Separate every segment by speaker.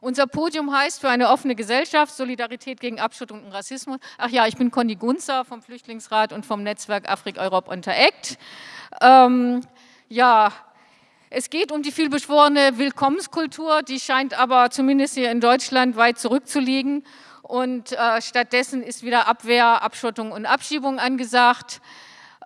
Speaker 1: Unser Podium heißt für eine offene Gesellschaft, Solidarität gegen Abschottung und Rassismus. Ach ja, ich bin Conny Gunzer vom Flüchtlingsrat und vom Netzwerk Afrik Europe Interact. Ähm, ja, es geht um die vielbeschworene Willkommenskultur, die scheint aber zumindest hier in Deutschland weit zurückzuliegen. Und äh, stattdessen ist wieder Abwehr, Abschottung und Abschiebung angesagt.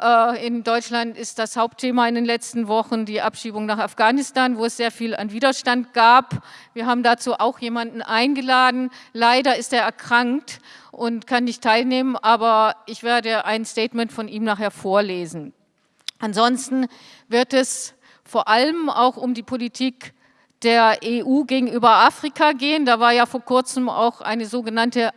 Speaker 1: Äh, in Deutschland ist das Hauptthema in den letzten Wochen die Abschiebung nach Afghanistan, wo es sehr viel an Widerstand gab. Wir haben dazu auch jemanden eingeladen. Leider ist er erkrankt und kann nicht teilnehmen, aber ich werde ein Statement von ihm nachher vorlesen. Ansonsten wird es vor allem auch um die Politik der EU gegenüber Afrika gehen. Da war ja vor kurzem auch eine sogenannte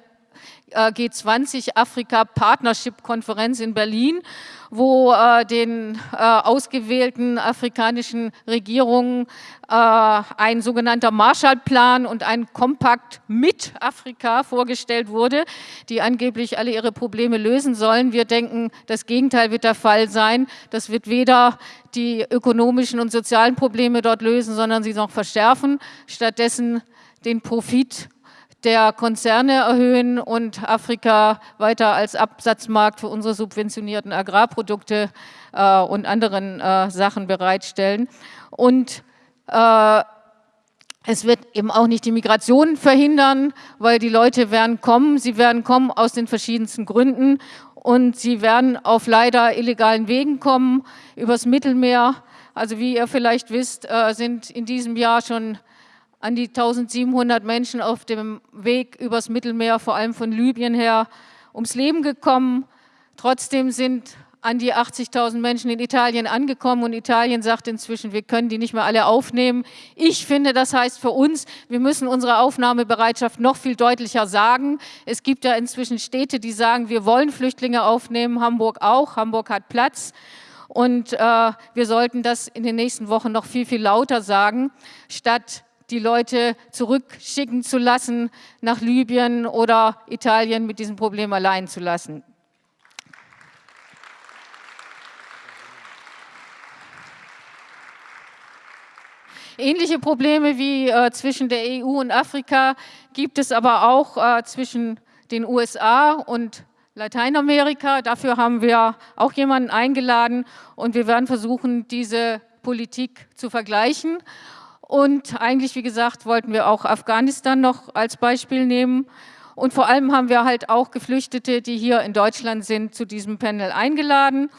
Speaker 1: G20 Afrika Partnership Konferenz in Berlin, wo äh, den äh, ausgewählten afrikanischen Regierungen äh, ein sogenannter Marshallplan und ein Kompakt mit Afrika vorgestellt wurde, die angeblich alle ihre Probleme lösen sollen. Wir denken, das Gegenteil wird der Fall sein. Das wird weder die ökonomischen und sozialen Probleme dort lösen, sondern sie noch verschärfen. Stattdessen den Profit der Konzerne erhöhen und Afrika weiter als Absatzmarkt für unsere subventionierten Agrarprodukte äh, und anderen äh, Sachen bereitstellen. Und äh, es wird eben auch nicht die Migration verhindern, weil die Leute werden kommen. Sie werden kommen aus den verschiedensten Gründen und sie werden auf leider illegalen Wegen kommen, übers Mittelmeer. Also wie ihr vielleicht wisst, äh, sind in diesem Jahr schon an die 1700 Menschen auf dem Weg übers Mittelmeer, vor allem von Libyen her, ums Leben gekommen. Trotzdem sind an die 80.000 Menschen in Italien angekommen und Italien sagt inzwischen, wir können die nicht mehr alle aufnehmen. Ich finde, das heißt für uns, wir müssen unsere Aufnahmebereitschaft noch viel deutlicher sagen. Es gibt ja inzwischen Städte, die sagen, wir wollen Flüchtlinge aufnehmen, Hamburg auch, Hamburg hat Platz. Und äh, wir sollten das in den nächsten Wochen noch viel, viel lauter sagen, statt die Leute zurückschicken zu lassen nach Libyen oder Italien mit diesem Problem allein zu lassen. Ähnliche Probleme wie äh, zwischen der EU und Afrika gibt es aber auch äh, zwischen den USA und Lateinamerika. Dafür haben wir auch jemanden eingeladen und wir werden versuchen, diese Politik zu vergleichen. Und eigentlich, wie gesagt, wollten wir auch Afghanistan noch als Beispiel nehmen. Und vor allem haben wir halt auch Geflüchtete, die hier in Deutschland sind, zu diesem Panel eingeladen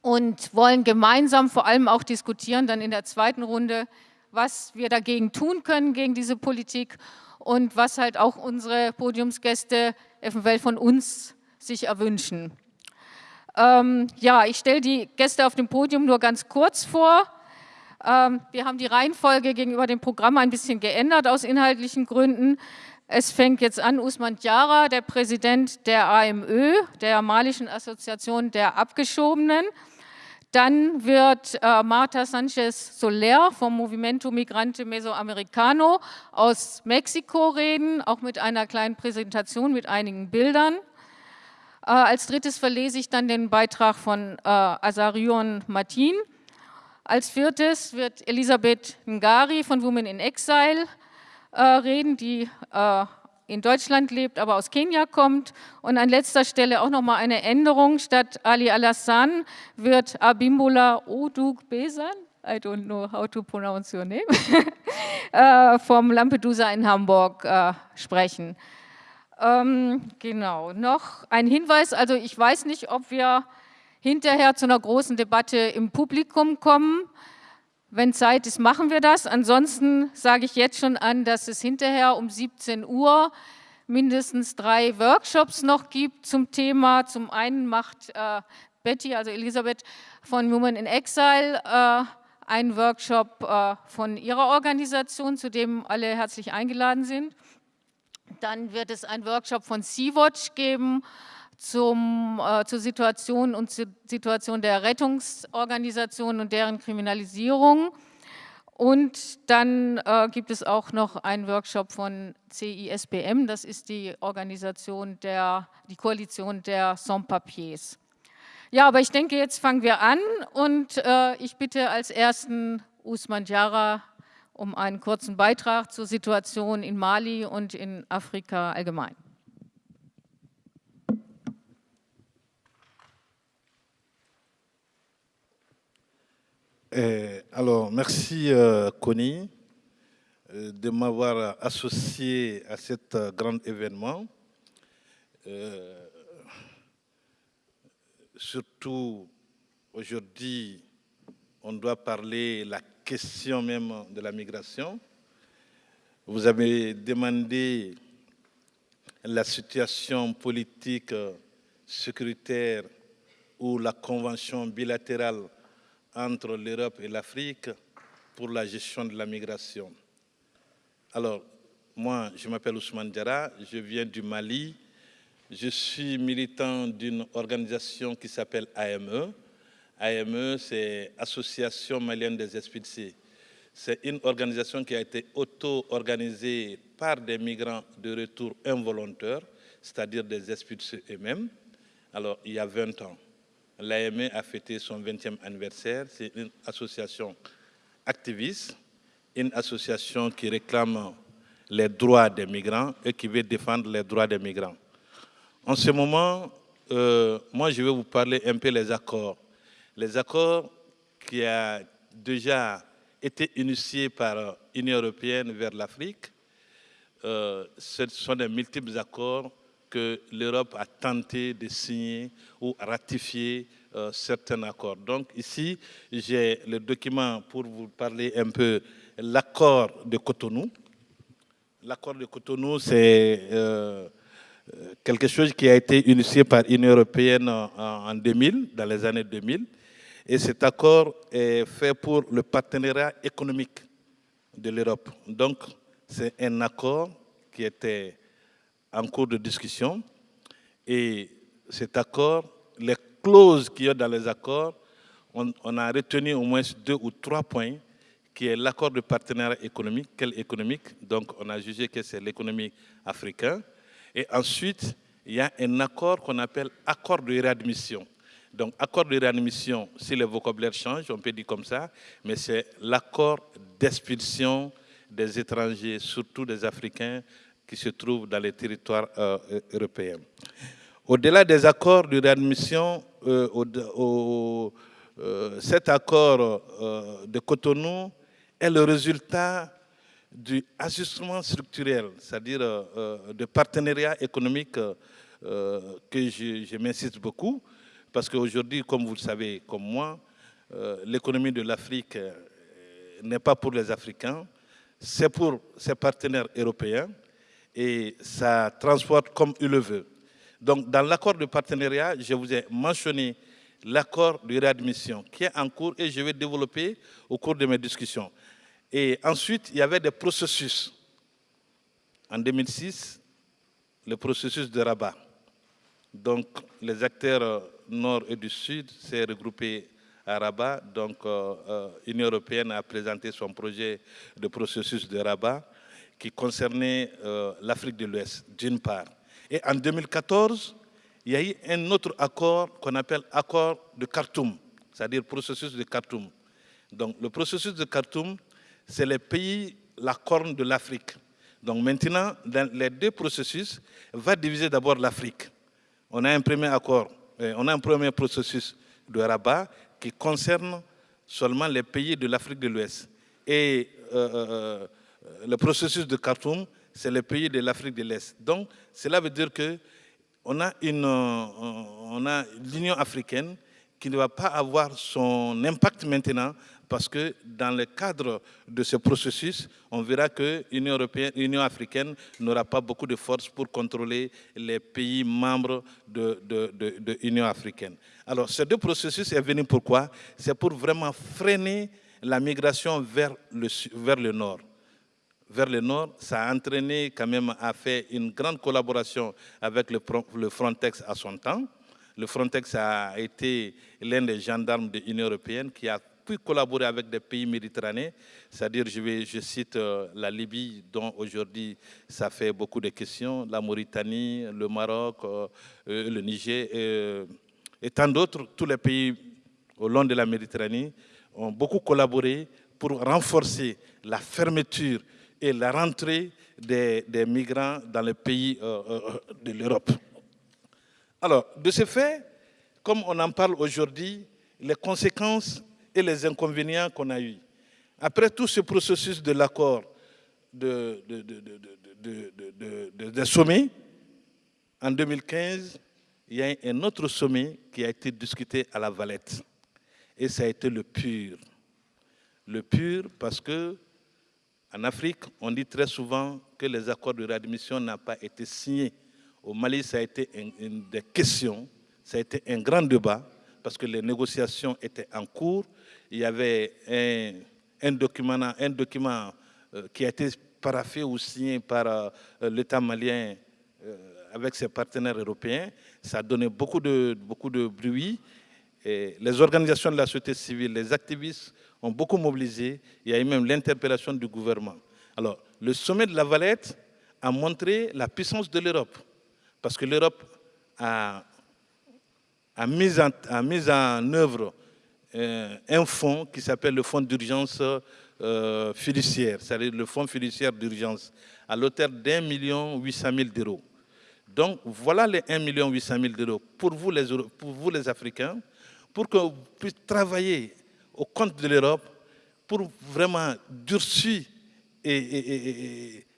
Speaker 1: und wollen gemeinsam vor allem auch diskutieren, dann in der zweiten Runde, was wir dagegen tun können, gegen diese Politik und was halt auch unsere Podiumsgäste eventuell von uns sich erwünschen. Ähm, ja, ich stelle die Gäste auf dem Podium nur ganz kurz vor. Ähm, wir haben die Reihenfolge gegenüber dem Programm ein bisschen geändert aus inhaltlichen Gründen. Es fängt jetzt an, Usman Diara, der Präsident der AMÖ, der Malischen Assoziation der Abgeschobenen. Dann wird äh, Marta Sanchez Soler vom Movimento Migrante Mesoamericano aus Mexiko reden, auch mit einer kleinen Präsentation mit einigen Bildern. Äh, als drittes verlese ich dann den Beitrag von äh, Azarion Martin als viertes wird Elisabeth Ngari von Women in Exile äh, reden, die äh, in Deutschland lebt, aber aus Kenia kommt. Und an letzter Stelle auch nochmal eine Änderung. Statt Ali Alassan wird Abimbola Odug Besan, I don't know how to pronounce your name, äh, vom Lampedusa in Hamburg äh, sprechen. Ähm, genau, noch ein Hinweis, also ich weiß nicht, ob wir hinterher zu einer großen Debatte im Publikum kommen. Wenn Zeit ist, machen wir das. Ansonsten sage ich jetzt schon an, dass es hinterher um 17 Uhr mindestens drei Workshops noch gibt zum Thema. Zum einen macht äh, Betty, also Elisabeth von Women in Exile, äh, einen Workshop äh, von ihrer Organisation, zu dem alle herzlich eingeladen sind. Dann wird es einen Workshop von Sea-Watch geben, zum, äh, zur Situation und zur Situation der Rettungsorganisationen und deren Kriminalisierung. Und dann äh, gibt es auch noch einen Workshop von CISBM, das ist die Organisation der, die Koalition der Sans-Papiers. Ja, aber ich denke, jetzt fangen wir an und äh, ich bitte als ersten Usman Jara um einen kurzen Beitrag zur Situation in Mali und in Afrika allgemein.
Speaker 2: Eh, alors, merci euh, Connie euh, de m'avoir associé à cet euh, grand événement. Surtout aujourd'hui, on doit parler la question même de la migration. Vous avez demandé la situation politique, sécuritaire ou la convention bilatérale entre l'Europe et l'Afrique pour la gestion de la migration. Alors, moi, je m'appelle Ousmane Diarra, je viens du Mali. Je suis militant d'une organisation qui s'appelle AME. AME, c'est Association malienne des expulsés. C'est une organisation qui a été auto-organisée par des migrants de retour involontaires, c'est-à-dire des expulsés eux-mêmes, alors il y a 20 ans. L'AME a fêté son 20e anniversaire. C'est une association activiste, une association qui réclame les droits des migrants et qui veut défendre les droits des migrants. En ce moment, euh, moi, je vais vous parler un peu des accords. Les accords qui ont déjà été initiés par l'Union européenne vers l'Afrique, euh, ce sont des multiples accords que l'Europe a tenté de signer ou ratifier euh, certains accords. Donc ici, j'ai le document pour vous parler un peu l'accord de Cotonou. L'accord de Cotonou, c'est euh, quelque chose qui a été initié par l'Union européenne en 2000, dans les années 2000. Et cet accord est fait pour le partenariat économique de l'Europe. Donc, c'est un accord qui était en cours de discussion. Et cet accord, les clauses qu'il y a dans les accords, on, a retenu au moins deux ou trois points, qui est l'accord de partenariat économique. Quel économique Donc, on a jugé que c'est l'économie africaine. Et ensuite, il y a un accord qu'on appelle accord de réadmission. Donc, accord de réadmission, si le vocabulaire change, on peut dire comme ça, mais c'est l'accord d'expulsion des étrangers, surtout des Africains, qui se trouvent dans les territoires euh, européens. Au-delà des accords de réadmission, euh, euh, cet accord de Cotonou est le résultat du ajustement structurel, c'est-à-dire de partenariat économique que je, je m'insiste beaucoup, parce qu'aujourd'hui, comme vous le savez, comme moi, l'économie de l'Afrique n'est pas pour les Africains, c'est pour ses partenaires européens et ça transporte comme il le veut. Donc, dans l'accord de partenariat, je vous ai mentionné l'accord de réadmission qui est en cours et je vais développer au cours de mes discussions. Et ensuite, il y avait des processus. En 2006, le processus de Rabat. Donc, les acteurs nord et du sud s'est regroupés à Rabat. Donc, l'Union euh, euh, européenne a présenté son projet de processus de Rabat qui concernait euh, l'Afrique de l'Ouest, d'une part. Et en 2014, il y a eu un autre accord qu'on appelle accord de Khartoum, c'est-à-dire processus de Khartoum. Donc le processus de Khartoum, c'est les pays, la corne de l'Afrique. Donc maintenant, dans les deux processus, va diviser d'abord l'Afrique. On a un premier accord, on a un premier processus de Rabat qui concerne seulement les pays de l'Afrique de l'Ouest. Et euh, euh, le processus de Khartoum, c'est le pays de l'Afrique de l'Est. Donc, cela veut dire que on a une, euh, a l'Union africaine qui ne va pas avoir son impact maintenant parce que dans le cadre de ce processus, on verra que l'Union africaine n'aura pas beaucoup de force pour contrôler les pays membres de l'Union africaine. Alors, ces deux processus est venu pourquoi? C'est pour vraiment freiner la migration vers le nord vers le nord, ça a entraîné quand même à faire une grande collaboration avec le, Frontex à son temps. Le Frontex a été l'un des gendarmes de l'Union européenne qui a pu collaborer avec des pays méditerranéens, c'est-à-dire, je, cite euh, la Libye, dont aujourd'hui ça fait beaucoup de questions, la Mauritanie, le Maroc, euh, euh, le Niger, et tant d'autres, tous les pays au long de la Méditerranée ont beaucoup collaboré pour renforcer la fermeture et la rentrée des, migrants dans les pays euh, euh, de l'Europe. Alors, de ce fait, comme on en parle aujourd'hui, les conséquences et les inconvénients qu'on a eus. Après tout ce processus de l'accord de, de, de, en 2015, il y a un autre sommet qui a été discuté à la Valette. Et ça a été le pur. Le pur parce que en Afrique, on dit très souvent que les accords de réadmission n'ont pas été signés. Au Mali, ça a été une, des questions, ça a été un grand débat parce que les négociations étaient en cours. Il y avait un, document, euh, qui a été paraffé ou signé par euh, l'État malien euh, avec ses partenaires européens. Ça a donné beaucoup de, beaucoup de bruit. Et les organisations de la société civile, les activistes ont beaucoup mobilisé. Il y a eu même l'interpellation du gouvernement. Alors, le sommet de la Valette a montré la puissance de l'Europe. Parce que l'Europe a, a, mis en, a mis en œuvre euh, un fonds qui s'appelle le fonds d'urgence euh, fiduciaire, c'est-à-dire le fonds fiduciaire d'urgence, à l'auteur d'un million huit cent mille d'euros. Donc voilà les 1 800 000 d'euros pour vous, les, pour vous les Africains, pour que vous puissiez travailler au compte de l'Europe pour vraiment durcir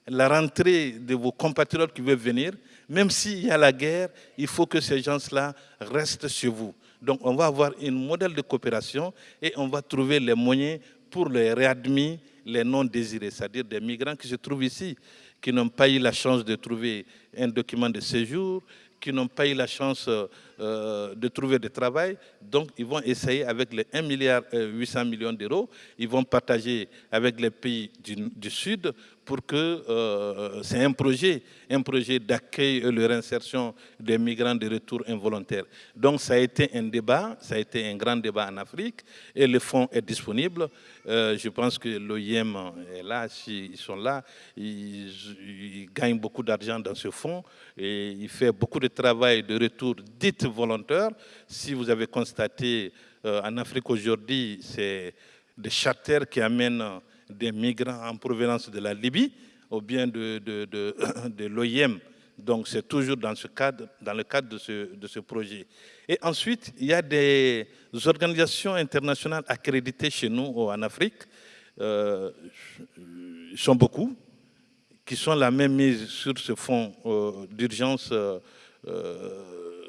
Speaker 2: la rentrée de vos compatriotes qui veulent venir. Même s'il y a la guerre, il faut que ces gens-là restent chez vous. Donc on va avoir un modèle de coopération et on va trouver les moyens pour les réadmis, les non désirés, c'est-à-dire des migrants qui se trouvent ici qui n'ont pas eu la chance de trouver un document de séjour, qui n'ont pas eu la chance euh, de trouver du travail. Donc, ils vont essayer avec les 1 milliard 800 euh, d'euros, ils vont partager avec les pays du, Sud pour que euh, c'est un projet, un projet d'accueil et de réinsertion des migrants de retour involontaire. Donc, ça a été un débat, ça a été un grand débat en Afrique et le fonds est disponible. je pense que l'OIM est là, s'ils sont là, ils, ils gagnent beaucoup d'argent dans ce fonds et il fait beaucoup de travail de retour dit volontaires. Si vous avez constaté, euh, en Afrique aujourd'hui, c'est des charters qui amènent des migrants en provenance de la Libye ou bien de, de, de, l'OIM. Donc c'est toujours dans, ce cadre, dans le cadre de ce, de ce projet. Et ensuite, il y a des organisations internationales accréditées chez nous en Afrique. Euh, ils sont beaucoup, qui sont la même mise sur ce fonds euh, d'urgence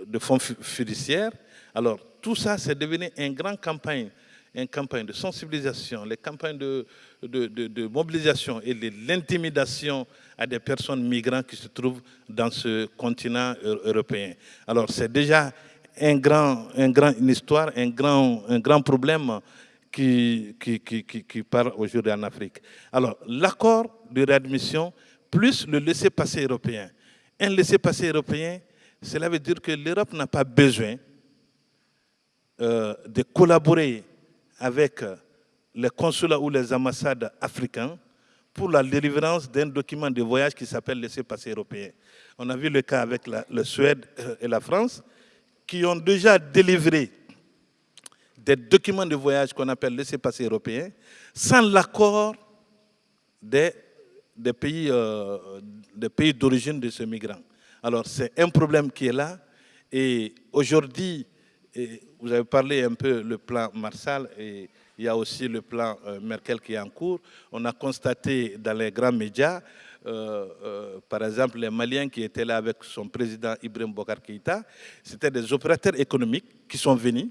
Speaker 2: de fonds fiduciaires. Alors, tout ça, c'est devenu une grande campagne, une campagne de sensibilisation, les campagnes de, mobilisation et de l'intimidation à des personnes migrantes qui se trouvent dans ce continent européen. Alors, c'est déjà un grand, un grand, une histoire, un grand, un grand problème qui, qui, qui, qui part aujourd'hui en Afrique. Alors, l'accord de réadmission plus le laissez-passer européen. Un laissez-passer européen cela veut dire que l'Europe n'a pas besoin euh, de collaborer avec les consulats ou les ambassades africains pour la délivrance d'un document de voyage qui s'appelle laissez-passer européen. On a vu le cas avec la, le Suède euh, et la France qui ont déjà délivré des documents de voyage qu'on appelle laissez-passer européen sans l'accord des, des pays euh, d'origine de ces migrants. Alors c'est un problème qui est là. Et aujourd'hui, vous avez parlé un peu le plan Marshall et il y a aussi le plan euh, Merkel qui est en cours. On a constaté dans les grands médias, euh, euh, par exemple, les Maliens qui étaient là avec son président Ibrahim Bokar Keïta, c'était des opérateurs économiques qui sont venus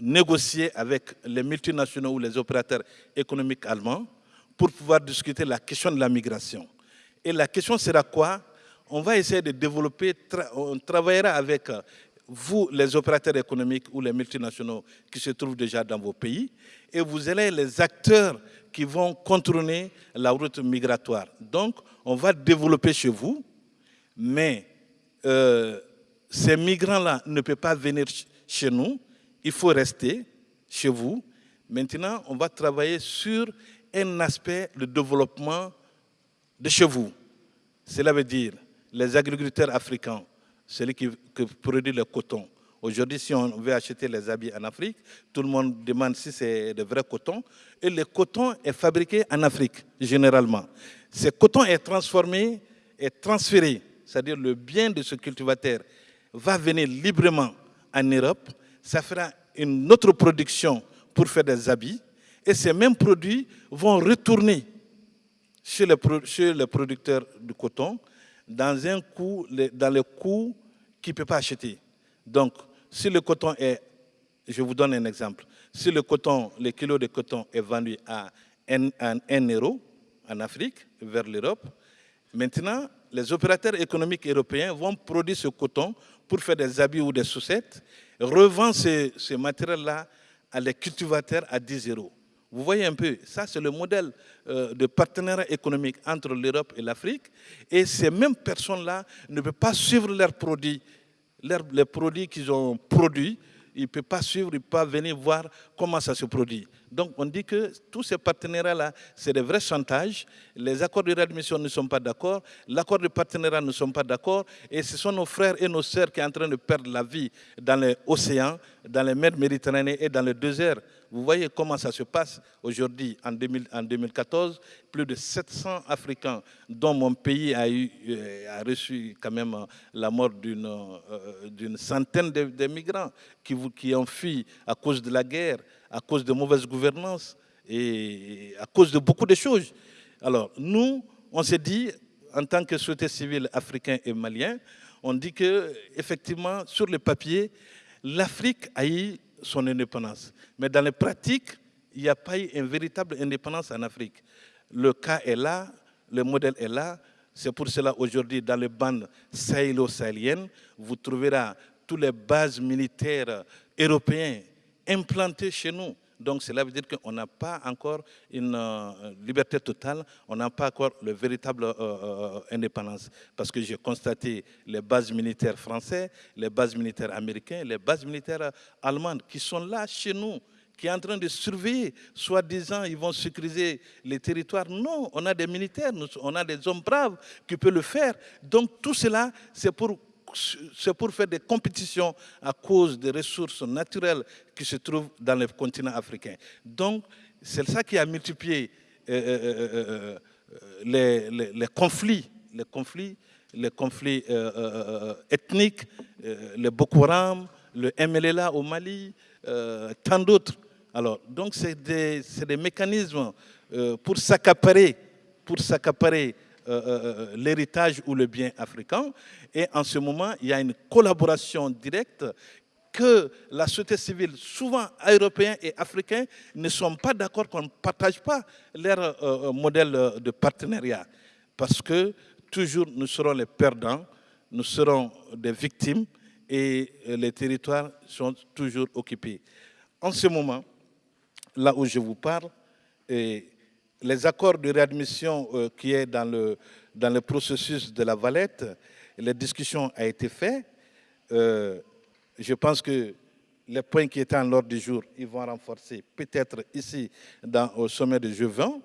Speaker 2: négocier avec les multinationaux ou les opérateurs économiques allemands pour pouvoir discuter la question de la migration. Et la question sera quoi? On va essayer de développer, on travaillera avec vous, les opérateurs économiques ou les multinationaux qui se trouvent déjà dans vos pays, et vous allez les acteurs qui vont contourner la route migratoire. Donc, on va développer chez vous, mais euh, ces migrants-là ne peuvent pas venir chez nous, il faut rester chez vous. Maintenant, on va travailler sur un aspect de développement de chez vous. Cela veut dire les agriculteurs africains, celui qui, produit le coton, Aujourd'hui, si on veut acheter les habits en Afrique, tout le monde demande si c'est de vrai coton. Et le coton est fabriqué en Afrique, généralement. Ce coton est transformé et transféré, c'est-à-dire le bien de ce cultivateur va venir librement en Europe. Ça fera une autre production pour faire des habits. Et ces mêmes produits vont retourner chez le, chez le producteur du coton dans, un coût, dans le coût qu'il ne peut pas acheter. Donc, si le coton est, je vous donne un exemple, si le coton, le kilo de coton est vendu à 1, euro en Afrique, vers l'Europe, maintenant, les opérateurs économiques européens vont produire ce coton pour faire des habits ou des chaussettes, revendre ce, ce matériel-là à les cultivateurs à 10 euros. Vous voyez un peu, ça c'est le modèle euh, de partenariat économique entre l'Europe et l'Afrique. Et ces mêmes personnes-là ne peuvent pas suivre leurs produits les produits qu'ils ont produits, ils ne peuvent pas suivre, ils ne peuvent pas venir voir comment ça se produit. Donc on dit que tous ces partenariats-là, c'est des vrais chantages. Les accords de réadmission ne sont pas d'accord, l'accord de partenariat ne sont pas d'accord, et ce sont nos frères et nos sœurs qui sont en train de perdre la vie dans les océans, dans les mers méditerranéennes et dans le désert. Vous voyez comment ça se passe aujourd'hui, en, 2014, plus de 700 Africains, dont mon pays a, eu, euh, reçu quand même la mort d'une euh, centaine de, migrants qui, qui ont fui à cause de la guerre, à cause de mauvaise gouvernance et à cause de beaucoup de choses. Alors, nous, on s'est dit, en tant que société civile africain et malien, on dit que effectivement, sur le papier, l'Afrique a eu son indépendance. Mais dans les pratiques, il n'y a pas eu une véritable indépendance en Afrique. Le cas est là, le modèle est là. C'est pour cela aujourd'hui, dans les bandes sahélo-sahéliennes, vous trouverez toutes les bases militaires européennes implantées chez nous. Donc cela veut dire qu'on n'a pas encore une euh, liberté totale, on n'a pas encore le véritable euh, euh, indépendance. Parce que j'ai constaté les bases militaires françaises, les bases militaires américaines, les bases militaires allemandes qui sont là chez nous, qui sont en train de surveiller, soi-disant ils vont sécuriser les territoires. Non, on a des militaires, on a des hommes braves qui peuvent le faire. Donc tout cela, c'est pour c'est pour faire des compétitions à cause des ressources naturelles qui se trouvent dans le continent africain. Donc, c'est ça qui a multiplié euh, euh, euh, les, conflits, les conflits, ethniques, le Boko Haram, le MLLA au Mali, tant d'autres. Alors, donc, c'est des, des, mécanismes pour s'accaparer, pour s'accaparer euh, euh, euh, l'héritage ou le bien africain. Et en ce moment, il y a une collaboration directe que la société civile, souvent européens et africains, ne sont pas d'accord qu'on ne partage pas leur modèle de partenariat. Parce que toujours nous serons les perdants, nous serons des victimes et les territoires sont toujours occupés. En ce moment, là où je vous parle, les accords de réadmission euh, qui est dans le, dans le processus de la Valette, les discussions ont été faites. Euh, je pense que les points qui étaient en l'ordre du jour, ils vont renforcer peut-être ici dans, au sommet de G20,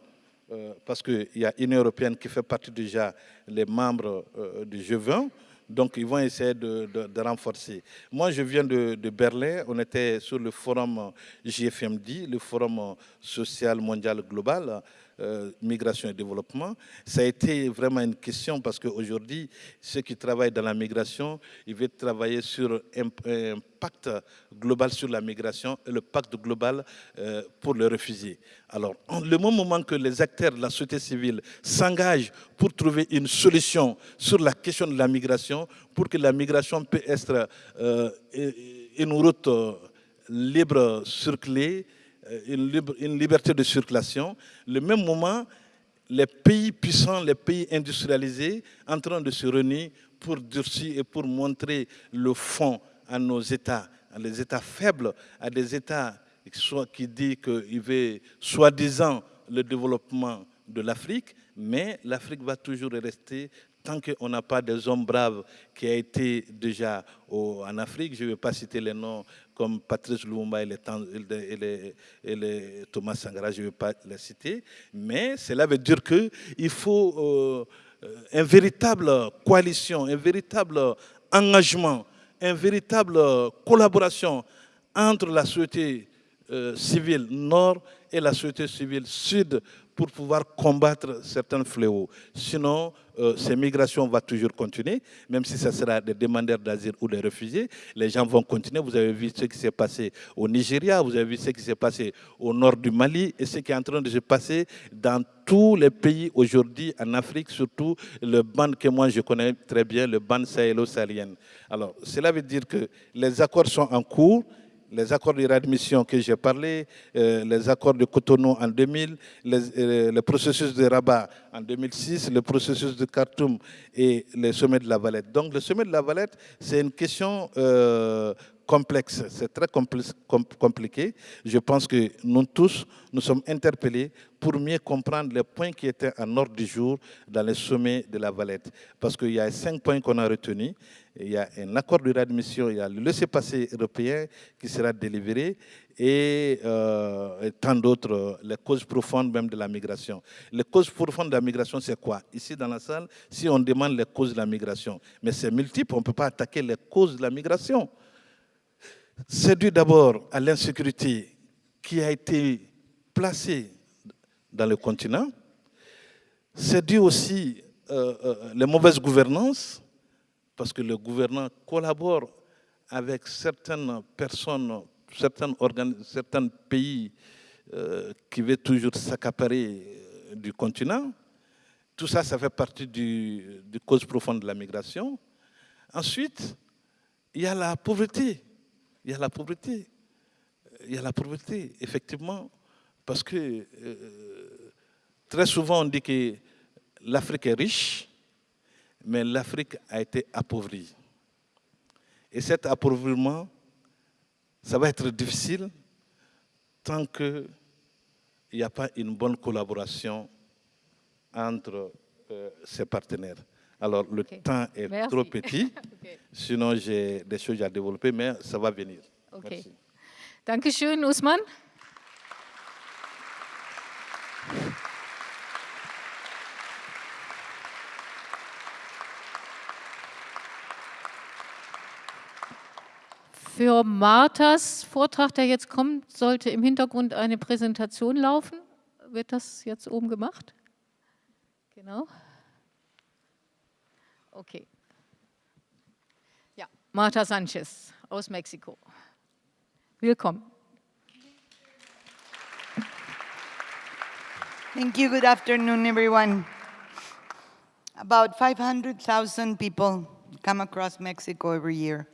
Speaker 2: euh, parce qu'il y a une européenne qui fait partie déjà les membres du G20. Donc, ils vont essayer de, renforcer. Moi, je viens de, Berlin. On était sur le forum JFMD, le forum social mondial global, euh, migration et développement. Ça a été vraiment une question parce qu'aujourd'hui, ceux qui travaillent dans la migration, ils veulent travailler sur un, pacte global sur la migration et le pacte global euh, pour les réfugiés. Alors, le moment que les acteurs de la société civile s'engagent pour trouver une solution sur la question de la migration, pour que la migration puisse être euh, une route libre, circulée, euh, une, liberté de circulation, le même moment, les pays puissants, les pays industrialisés, en train de se réunir pour durcir et pour montrer le fond à nos États, à les États faibles, à des États qui disent qu'ils veulent soi-disant le développement de l'Afrique, mais l'Afrique va toujours rester tant qu'on n'a pas des hommes braves qui ont été déjà en Afrique, je ne vais pas citer les noms comme Patrice Lumumba et, Thomas Sangara, je ne vais pas les citer, mais cela veut dire qu'il faut euh, une véritable coalition, un véritable engagement une véritable collaboration entre la société euh, civile nord et la société civile sud pour pouvoir combattre certains fléaux. Sinon, euh, ces migrations vont toujours continuer, même si ce sera des demandeurs d'asile ou des réfugiés. Les gens vont continuer. Vous avez vu ce qui s'est passé au Nigeria, vous avez vu ce qui s'est passé au nord du Mali et ce qui est en train de se passer dans tous les pays aujourd'hui en Afrique, surtout le band que moi je connais très bien, le band sahélo-sahelien. Alors, cela veut dire que les accords sont en cours, les accords de réadmission que j'ai parlé, euh, les accords de Cotonou en 2000, euh, le processus de Rabat en 2006, le processus de Khartoum et le sommet de la Valette. Donc le sommet de la Valette, c'est une question euh, c'est très compliqué. Je pense que nous tous, nous sommes interpellés pour mieux comprendre les points qui étaient en ordre du jour dans le sommet de la Valette. Parce qu'il y a cinq points qu'on a retenus. Il y a un accord de réadmission, il y a le laissez-passer européen qui sera délivré et, euh, et tant d'autres, les causes profondes même de la migration. Les causes profondes de la migration, c'est quoi? Ici dans la salle, si on demande les causes de la migration, mais c'est multiple, on ne peut pas attaquer les causes de la migration. C'est dû d'abord à l'insécurité qui a été placée dans le continent. C'est dû aussi euh, euh, les mauvaises gouvernances, parce que le gouvernement collabore avec certaines personnes, certains, pays euh, qui veulent toujours s'accaparer du continent. Tout ça, ça fait partie du, du cause profonde de la migration. Ensuite, il y a la pauvreté il y a la pauvreté. Il y a la pauvreté, effectivement, parce que euh, très souvent on dit que l'Afrique est riche, mais l'Afrique a été appauvrie. Et cet appauvrissement, ça va être difficile tant qu'il n'y a pas une bonne collaboration entre euh, ces partenaires. Alors, le temps est trop petit, sinon j'ai des choses à développer, mais ça va venir.
Speaker 1: Okay. Merci. Dankeschön, Usman. Für Marthas Vortrag, der jetzt kommt, sollte im Hintergrund eine Präsentation laufen. Wird das jetzt oben gemacht? Genau. Okay. Ja, Marta Sanchez aus Mexiko. Willkommen.
Speaker 3: Thank you. Good afternoon, everyone. About 500,000 people come across Mexico every year,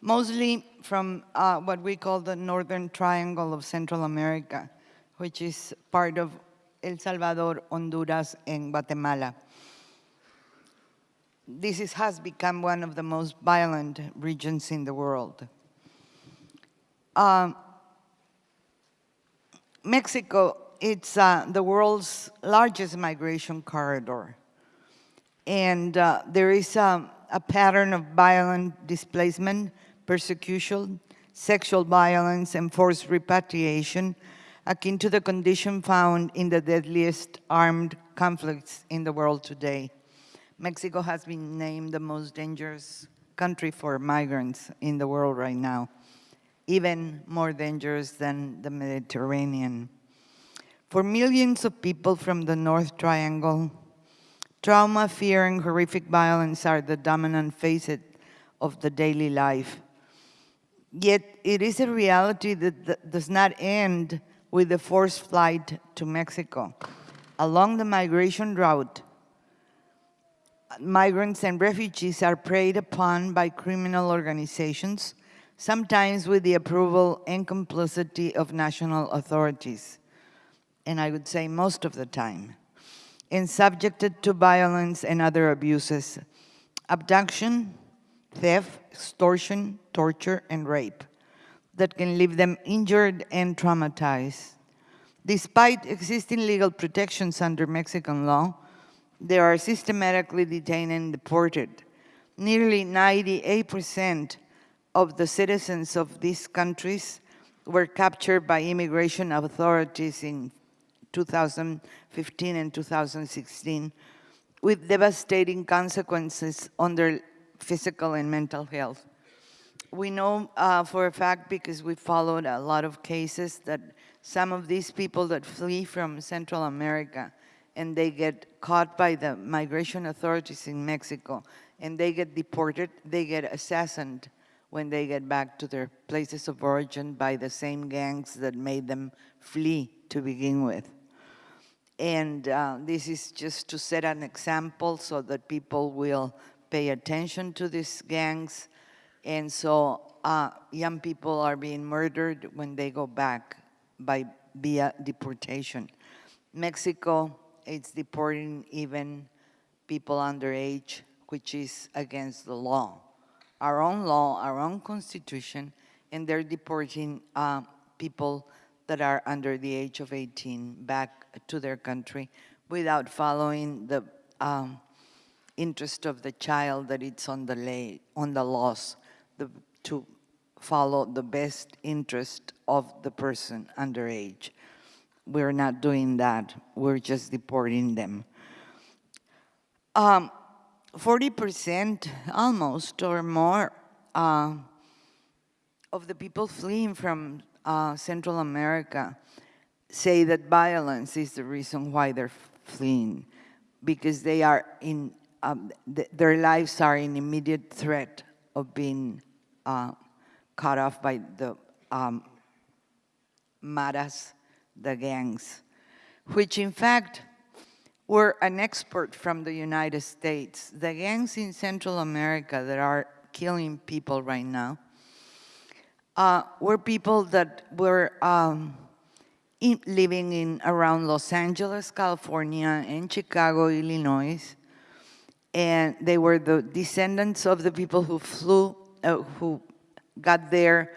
Speaker 3: mostly from uh, what we call the Northern Triangle of Central America, which is part of El Salvador, Honduras, and Guatemala this is, has become one of the most violent regions in the world. Uh, Mexico, it's uh, the world's largest migration corridor. And uh, there is a, a pattern of violent displacement, persecution, sexual violence, and forced repatriation, akin to the condition found in the deadliest armed conflicts in the world today. Mexico has been named the most dangerous country for migrants in the world right now, even more dangerous than the Mediterranean. For millions of people from the North Triangle, trauma, fear, and horrific violence are the dominant facet of the daily life. Yet it is a reality that does not end with the forced flight to Mexico. Along the migration route, migrants and refugees are preyed upon by criminal organizations, sometimes with the approval and complicity of national authorities, and I would say most of the time, and subjected to violence and other abuses, abduction, theft, extortion, torture, and rape that can leave them injured and traumatized. Despite existing legal protections under Mexican law, they are systematically detained and deported. Nearly 98% of the citizens of these countries were captured by immigration authorities in 2015 and 2016 with devastating consequences on their physical and mental health. we know uh, for a fact, because we followed a lot of cases, that some of these people that flee from Central America and they get caught by the migration authorities in Mexico and they get deported, they get assassinated when they get back to their places of origin by the same gangs that made them flee to begin with. And uh, this is just to set an example so that people will pay attention to these gangs. And so uh, young people are being murdered when they go back by via deportation. Mexico is deporting even people underage, which is against the law. Our own law, our own constitution, and they're deporting uh, people that are under the age of 18 back to their country without following the um, interest of the child that it's on the, lay, on the laws the, to follow the best interest of the person underage. We're not doing that. We're just deporting them. 40% um, almost or more uh, of the people fleeing from uh, Central America say that violence is the reason why they're fleeing because they are in, um, th their lives are in immediate threat of being uh, cut off by the um, maras, the gangs, which in fact were an export from the United States. The gangs in Central America that are killing people right now uh, were people that were um, in, living in around Los Angeles, California, and Chicago, Illinois, and they were the descendants of the people who flew, uh, who got there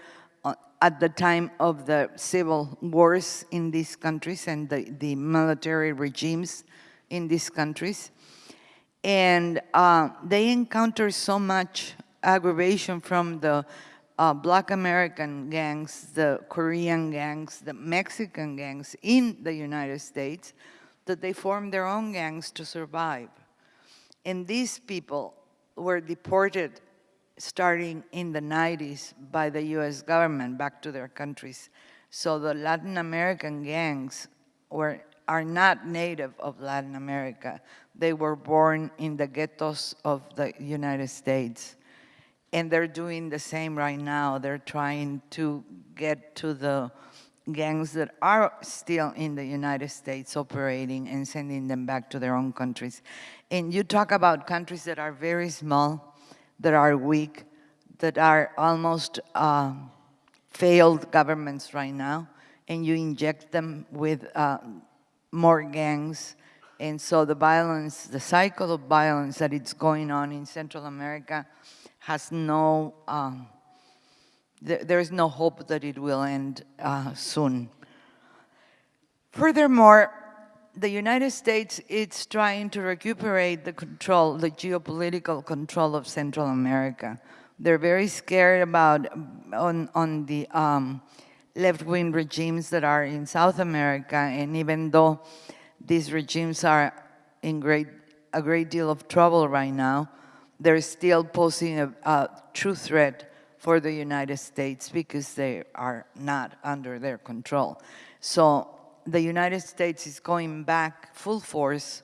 Speaker 3: at the time of the civil wars in these countries and the, the military regimes in these countries. And uh, they encountered so much aggravation from the uh, black American gangs, the Korean gangs, the Mexican gangs in the United States, that they formed their own gangs to survive. And these people were deported starting in the 90s by the US government back to their countries. So the Latin American gangs were, are not native of Latin America. They were born in the ghettos of the United States and they're doing the same right now. They're trying to get to the gangs that are still in the United States operating and sending them back to their own countries. And you talk about countries that are very small, that are weak, that are almost uh, failed governments right now, and you inject them with uh, more gangs. And so the violence, the cycle of violence that is going on in Central America has no, um, th there is no hope that it will end uh, soon. Furthermore, the United States is trying to recuperate the control, the geopolitical control of Central America. They're very scared about on, on the um, left-wing regimes that are in South America, and even though these regimes are in great, a great deal of trouble right now, they're still posing a, a true threat for the United States because they are not under their control. So the United States is going back full force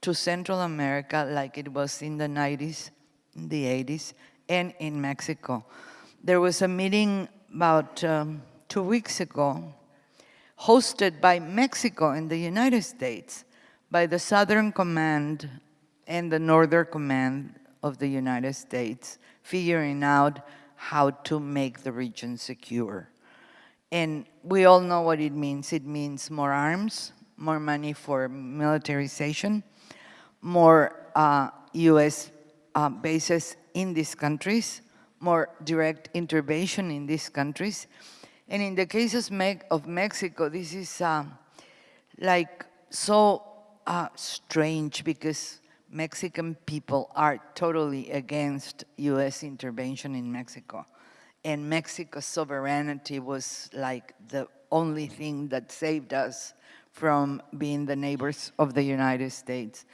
Speaker 3: to Central America like it was in the 90s, in the 80s, and in Mexico. There was a meeting about um, two weeks ago hosted by Mexico and the United States by the Southern Command and the Northern Command of the United States figuring out how to make the region secure. And we all know what it means. It means more arms, more money for militarization, more uh, US uh, bases in these countries, more direct intervention in these countries. And in the cases of Mexico, this is uh, like so uh, strange because Mexican people are totally against US intervention in Mexico. And Mexico's sovereignty was like the only thing that saved us from being the neighbors of the United States.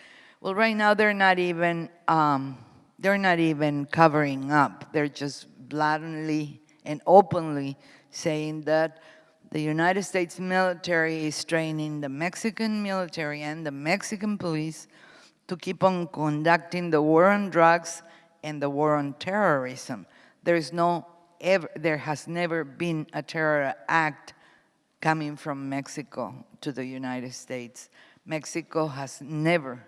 Speaker 3: Well, right now they're not even um, they're not even covering up. They're just blatantly and openly saying that the United States military is training the Mexican military and the Mexican police to keep on conducting the war on drugs and the war on terrorism. There's no, ever, there has never been a terror act coming from Mexico to the United States. Mexico has never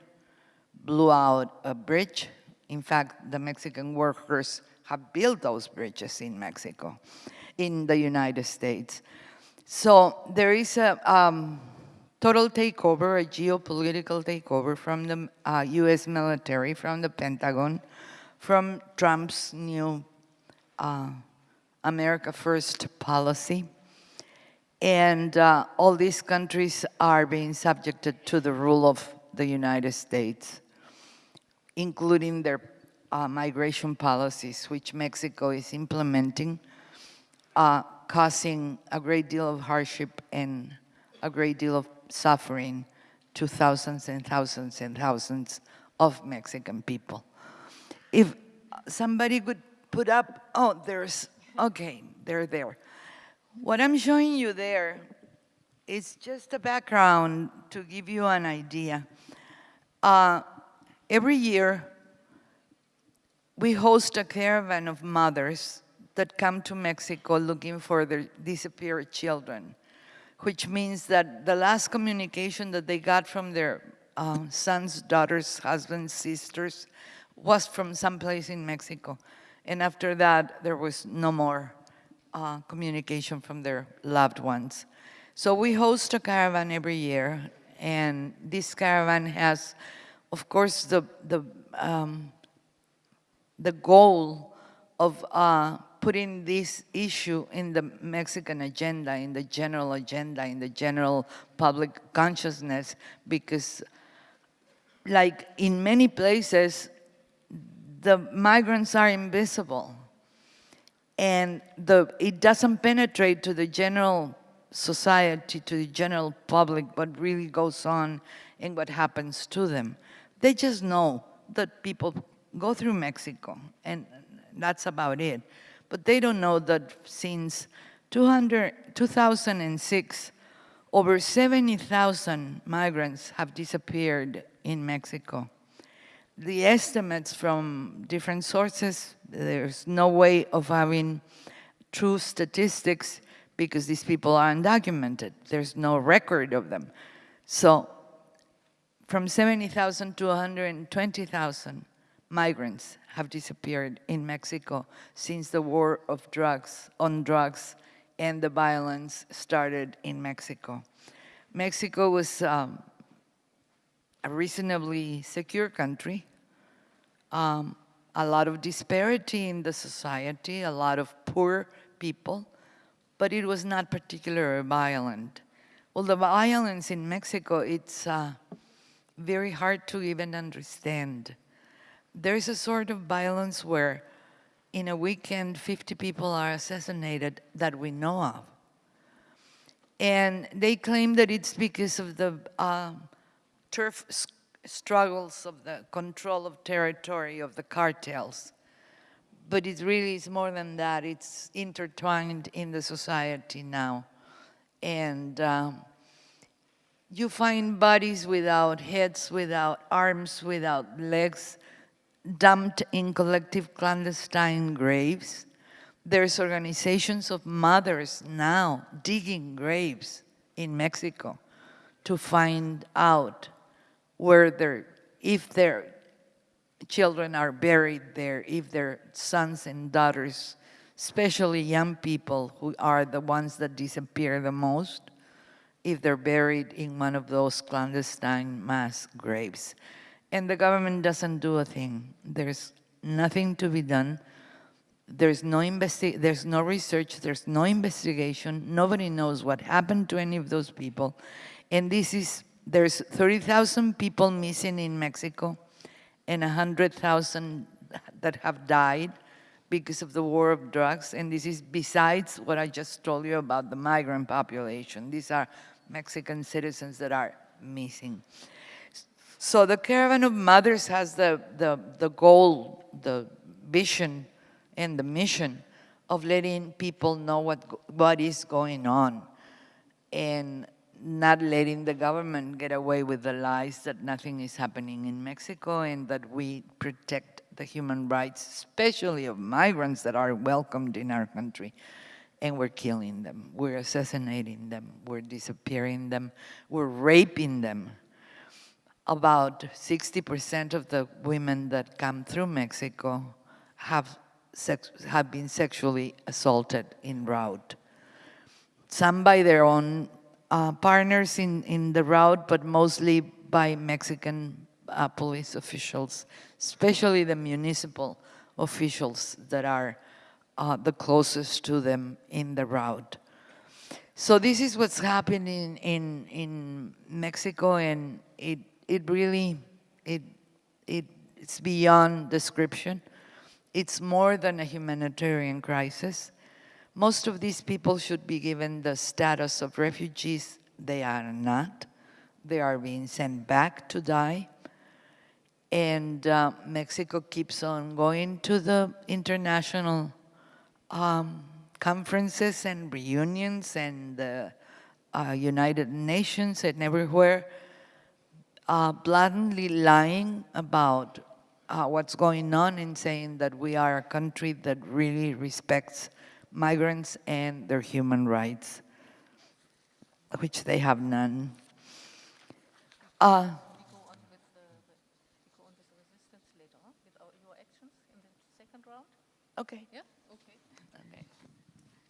Speaker 3: blew out a bridge. In fact, the Mexican workers have built those bridges in Mexico, in the United States. So there is a um, total takeover, a geopolitical takeover from the uh, US military, from the Pentagon, from Trump's new uh, America First policy. And uh, all these countries are being subjected to the rule of the United States, including their uh, migration policies, which Mexico is implementing, uh, causing a great deal of hardship and a great deal of suffering to thousands and thousands and thousands of Mexican people. If somebody could put up, oh, there's, okay, they're there. What I'm showing you there is just a background to give you an idea. Uh, every year, we host a caravan of mothers that come to Mexico looking for their disappeared children, which means that the last communication that they got from their uh, sons, daughters, husbands, sisters was from someplace in Mexico. And after that, there was no more uh, communication from their loved ones. So we host a caravan every year, and this caravan has, of course, the, the, um, the goal of uh, putting this issue in the Mexican agenda, in the general agenda, in the general public consciousness, because like in many places, the migrants are invisible. And the, it doesn't penetrate to the general society, to the general public, what really goes on and what happens to them. They just know that people go through Mexico, and that's about it. But they don't know that since 200, 2006, over 70,000 migrants have disappeared in Mexico. The estimates from different sources, there's no way of having true statistics because these people are undocumented. There's no record of them. So from 70,000 to 120,000 migrants have disappeared in Mexico since the war of drugs, on drugs, and the violence started in Mexico. Mexico was um, a reasonably secure country, um, a lot of disparity in the society, a lot of poor people, but it was not particularly violent. Well, the violence in Mexico, it's uh, very hard to even understand there is a sort of violence where in a weekend 50 people are assassinated that we know of. And they claim that it's because of the uh, turf struggles of the control of territory of the cartels. But it really is more than that. It's intertwined in the society now. And um, you find bodies without heads, without arms, without legs, dumped in collective clandestine graves. There's organizations of mothers now digging graves in Mexico to find out where their, if their children are buried there, if their sons and daughters, especially young people who are the ones that disappear the most, if they're buried in one of those clandestine mass graves and the government doesn't do a thing. There's nothing to be done. There's no, investi there's no research, there's no investigation. Nobody knows what happened to any of those people. And this is, there's 30,000 people missing in Mexico and 100,000 that have died because of the war of drugs. And this is besides what I just told you about the migrant population. These are Mexican citizens that are missing. So the Caravan of Mothers has the, the, the goal the vision and the mission of letting people know what, what is going on and not letting the government get away with the lies that nothing is happening in Mexico and that we protect the human rights, especially of migrants that are welcomed in our country. And we're killing them, we're assassinating them, we're disappearing them, we're raping them. About 60% of the women that come through Mexico have, sex, have been sexually assaulted en route. Some by their own uh, partners in, in the route, but mostly by Mexican uh, police officials, especially the municipal officials that are uh, the closest to them in the route. So this is what's happening in, in Mexico and it, it really, it, it, it's beyond description. It's more than a humanitarian crisis. Most of these people should be given the status of refugees. They are not. They are being sent back to die. And uh, Mexico keeps on going to the international um, conferences and reunions and the uh, United Nations and everywhere, uh, blatantly lying about uh, what's going on and saying that we are a country that really respects migrants and their human rights, which they have none. Uh,
Speaker 1: Okay. Ja? Okay.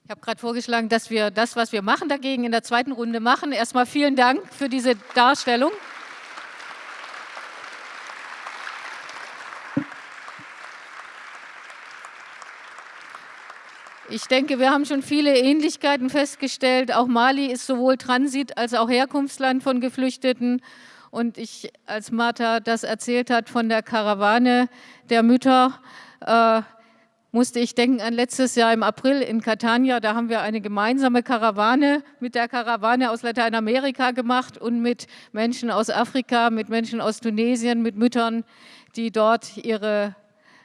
Speaker 1: Ich habe gerade vorgeschlagen, dass wir das, was wir machen dagegen, in der zweiten Runde machen. Erstmal vielen Dank für diese Darstellung. Ich denke, wir haben schon viele Ähnlichkeiten festgestellt. Auch Mali ist sowohl Transit- als auch Herkunftsland von Geflüchteten. Und ich, als Martha das erzählt hat von der Karawane der Mütter, äh, musste ich denken an letztes Jahr im April in Catania. Da haben wir eine gemeinsame Karawane mit der Karawane aus Lateinamerika gemacht und mit Menschen aus Afrika, mit Menschen aus Tunesien, mit Müttern, die dort ihre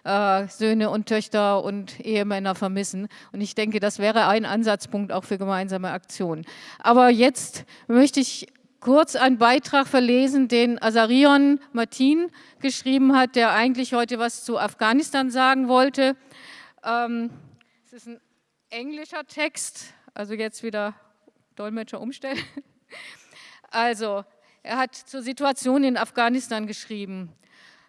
Speaker 1: äh, Söhne und Töchter und Ehemänner vermissen. Und ich denke, das wäre ein Ansatzpunkt auch für gemeinsame Aktionen. Aber jetzt möchte ich kurz einen Beitrag verlesen, den Azarion Martin geschrieben hat, der eigentlich heute was zu Afghanistan sagen wollte. Ähm, es ist ein englischer Text, also jetzt wieder Dolmetscher umstellen. Also, er hat zur Situation in Afghanistan geschrieben.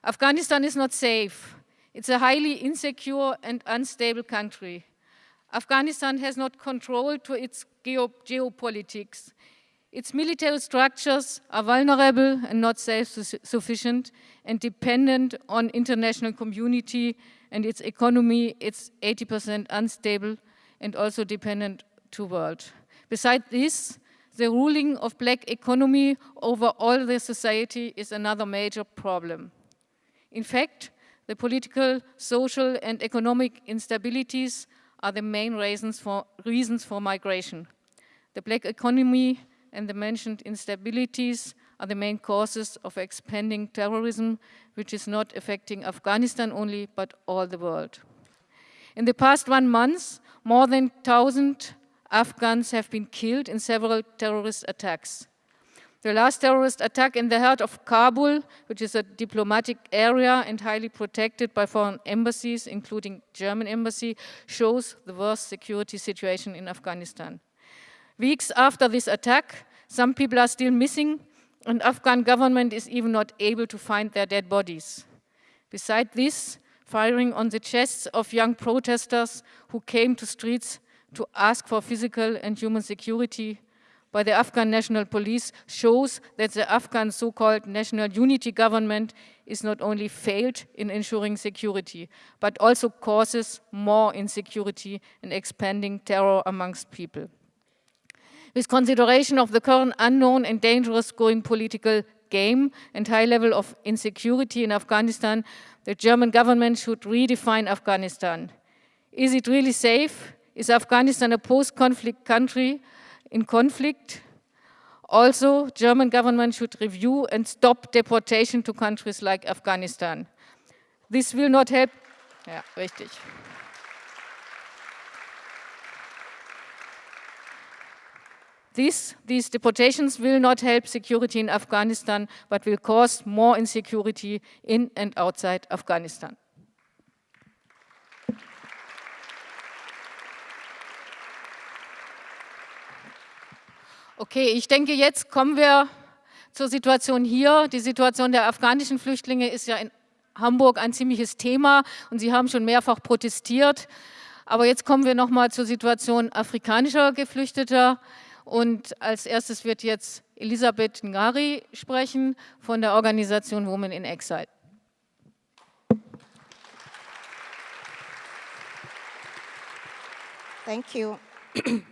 Speaker 1: Afghanistan is not safe. It's a highly insecure and unstable country. Afghanistan has not control to its geo geopolitics. Its military structures are vulnerable and not self-sufficient and dependent on international community and its economy, it's 80% unstable and also dependent to world. Besides this, the ruling of black economy over all the society is another major problem. In fact, the political, social, and economic instabilities are the main reasons for, reasons for migration. The black economy and the mentioned instabilities are the main causes of expanding terrorism, which is not affecting Afghanistan only, but all the world. In the past one month, more than 1,000 Afghans have been killed in several terrorist attacks. The last terrorist attack in the heart of Kabul, which is a diplomatic area and highly protected by foreign embassies, including German embassy, shows the worst security situation in Afghanistan. Weeks after this attack, some people are still missing and Afghan government is even not able to find their dead bodies. Besides this, firing on the chests of young protesters who came to streets to ask for physical and human security by the Afghan National Police shows that the Afghan so-called national unity government is not only failed in ensuring security, but also causes more insecurity and expanding terror amongst people. With consideration of the current unknown and dangerous going political game and high level of insecurity in Afghanistan, the German government should redefine Afghanistan. Is it really safe? Is Afghanistan a post-conflict country in conflict. Also, German government should review and stop deportation to countries like Afghanistan. This will not help Ja, richtig. These, these deportations will not help security in Afghanistan, but will cause more insecurity in and outside Afghanistan. Okay, ich denke, jetzt kommen wir zur Situation hier. Die Situation der afghanischen Flüchtlinge ist ja in Hamburg ein ziemliches Thema und Sie haben schon mehrfach protestiert. Aber jetzt kommen wir nochmal zur Situation afrikanischer Geflüchteter. Und als erstes wird jetzt Elisabeth Ngari sprechen von der Organisation Women in Exile.
Speaker 4: Thank you.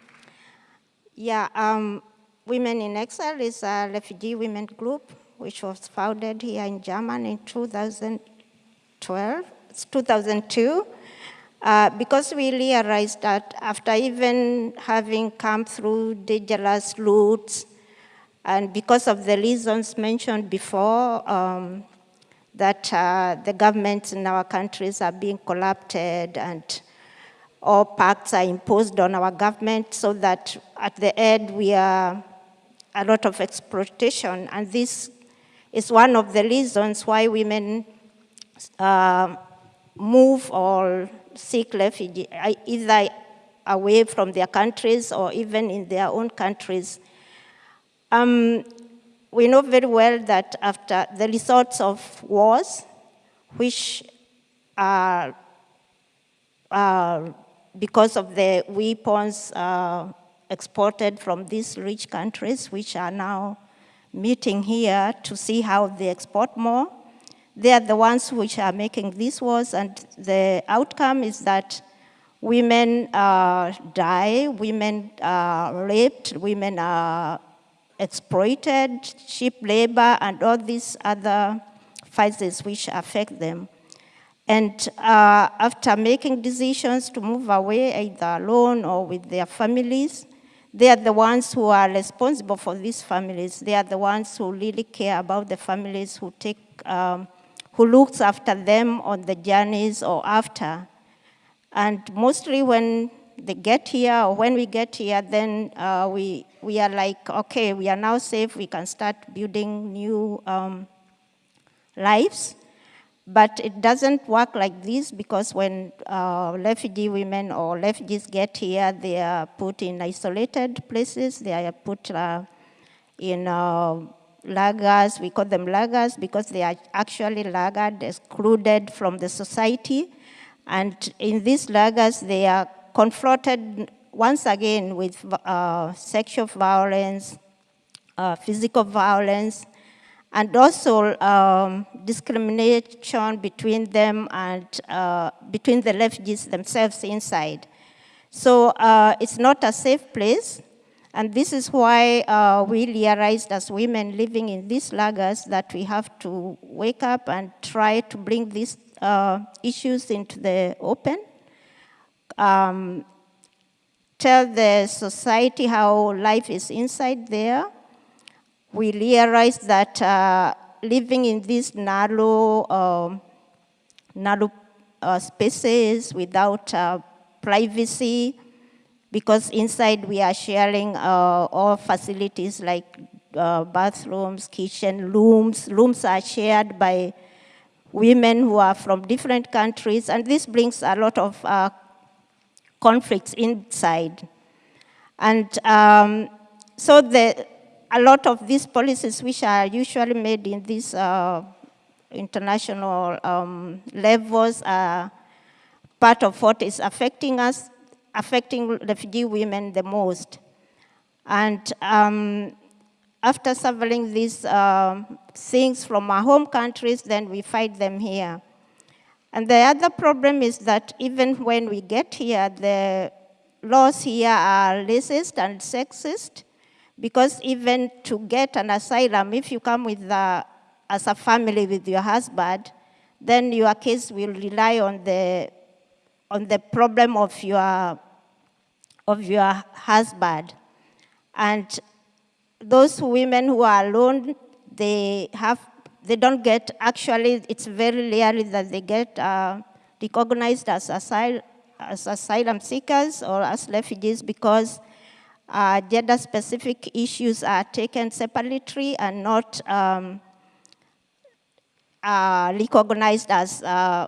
Speaker 4: yeah, um, Women in Exile is a refugee women group which was founded here in Germany in 2012, 2002, uh, because we realized that after even having come through dangerous routes, and because of the reasons mentioned before, um, that uh, the governments in our countries are being corrupted and all pacts are imposed on our government so that at the end we are a lot of exploitation. And this is one of the reasons why women uh, move or seek refuge, either away from their countries or even in their own countries. Um, we know very well that after the results of wars, which are because of the weapons uh, exported from these rich countries, which are now meeting here to see how they export more. They are the ones which are making these wars, and the outcome is that women uh, die, women are raped, women are exploited, cheap labor, and all these other phases which affect them. And uh, after making decisions to move away, either alone or with their families, they are the ones who are responsible for these families. They are the ones who really care about the families, who take, um, who looks after them on the journeys or after. And mostly when they get here or when we get here, then uh, we, we are like, okay, we are now safe. We can start building new um, lives. But it doesn't work like this because when uh, refugee women or refugees get here, they are put in isolated places. They are put uh, in uh, lagers. We call them lagers because they are actually laggard, excluded from the society. And in these lagers, they are confronted once again with uh, sexual violence, uh, physical violence, and also um, discrimination between them and uh, between the refugees themselves inside. So uh, it's not a safe place. And this is why uh, we realized as women living in these lagers that we have to wake up and try to bring these uh, issues into the open. Um, tell the society how life is inside there we realized that uh, living in these narrow, um, narrow uh, spaces without uh, privacy, because inside we are sharing uh, all facilities like uh, bathrooms, kitchen, rooms. Rooms are shared by women who are from different countries, and this brings a lot of uh, conflicts inside. And um, so the, a lot of these policies, which are usually made in these uh, international um, levels, are part of what is affecting us, affecting refugee women the most. And um, after suffering these uh, things from our home countries, then we fight them here. And the other problem is that even when we get here, the laws here are racist and sexist. Because even to get an asylum, if you come with the, as a family with your husband, then your case will rely on the, on the problem of your, of your husband. And those women who are alone, they have, they don't get, actually, it's very rarely that they get uh, recognized as, asyl as asylum seekers or as refugees because uh, gender-specific issues are taken separately and not um, uh, recognized as uh,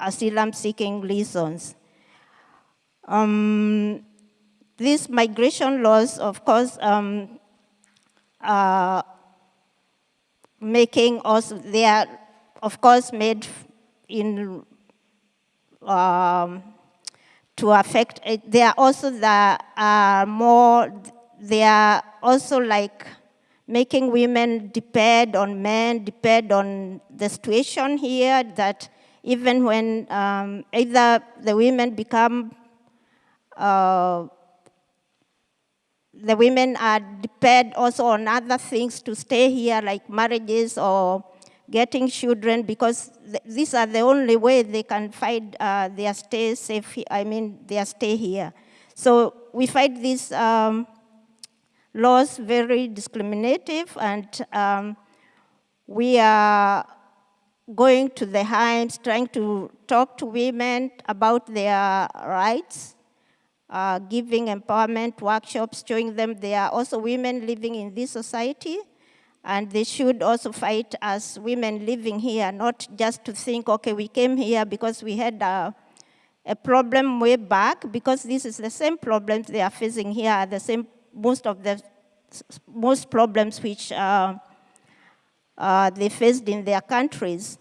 Speaker 4: asylum-seeking reasons. Um, these migration laws, of course, um, uh, making also, they are, of course, made in, um, to affect, it. they are also the uh, more, they are also like making women depend on men, depend on the situation here that even when um, either the women become uh, the women are depend also on other things to stay here, like marriages or getting children, because th these are the only way they can find uh, their stay safe, I mean, their stay here. So we find these um, laws very discriminative, and um, we are going to the homes, trying to talk to women about their rights, uh, giving empowerment workshops, showing them there are also women living in this society, and they should also fight as women living here, not just to think, okay, we came here because we had a, a problem way back, because this is the same problems they are facing here, the same, most of the, most problems which uh, uh, they faced in their countries.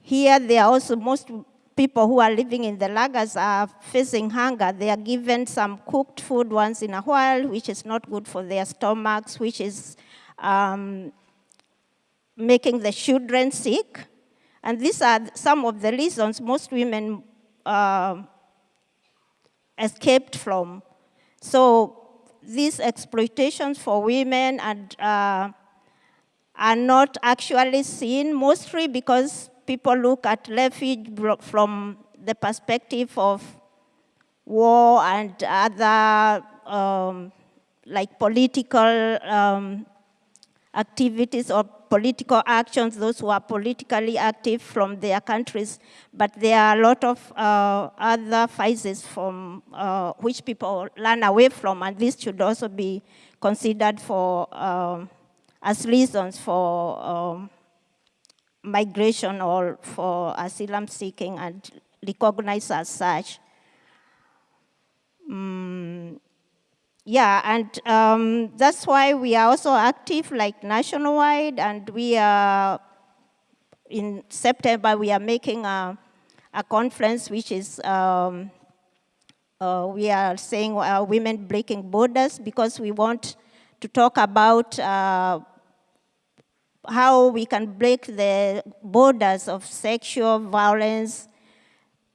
Speaker 4: Here, there are also most people who are living in the lagers are facing hunger. They are given some cooked food once in a while, which is not good for their stomachs, which is um, making the children sick. And these are some of the reasons most women uh, escaped from. So these exploitations for women and, uh, are not actually seen, mostly because people look at refuge from the perspective of war and other um, like political um, activities or political actions, those who are politically active from their countries, but there are a lot of uh, other phases from uh, which people run away from, and this should also be considered for um, as reasons for um, migration or for asylum seeking and recognized as such. Mm, yeah, and um, that's why we are also active like nationwide and we are, in September, we are making a, a conference which is, um, uh, we are saying uh, women breaking borders because we want to talk about uh, how we can break the borders of sexual violence,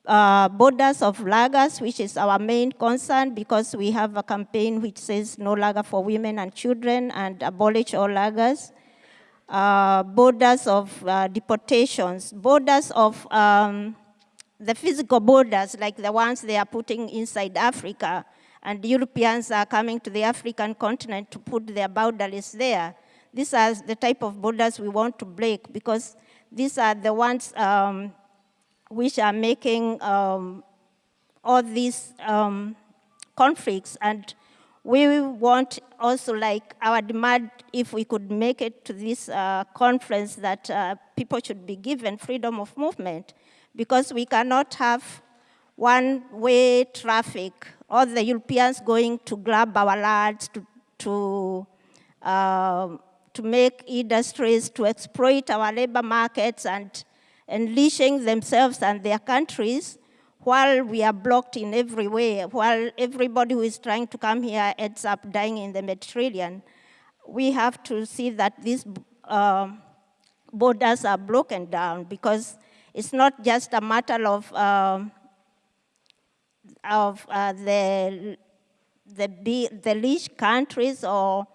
Speaker 4: uh, borders of lagers, which is our main concern because we have a campaign which says no lager for women and children and abolish all lagers. Uh, borders of uh, deportations, borders of um, the physical borders like the ones they are putting inside Africa and Europeans are coming to the African continent to put their boundaries there. These are the type of borders we want to break because these are the ones um, which are making um, all these um, conflicts. And we want also like our demand if we could make it to this uh, conference that uh, people should be given freedom of movement. Because we cannot have one-way traffic, all the Europeans going to grab our lands to, to um, to make industries to exploit our labor markets and unleashing themselves and their countries while we are blocked in every way, while everybody who is trying to come here ends up dying in the Mediterranean. We have to see that these uh, borders are broken down because it's not just a matter of, uh, of uh, the, the, the rich countries or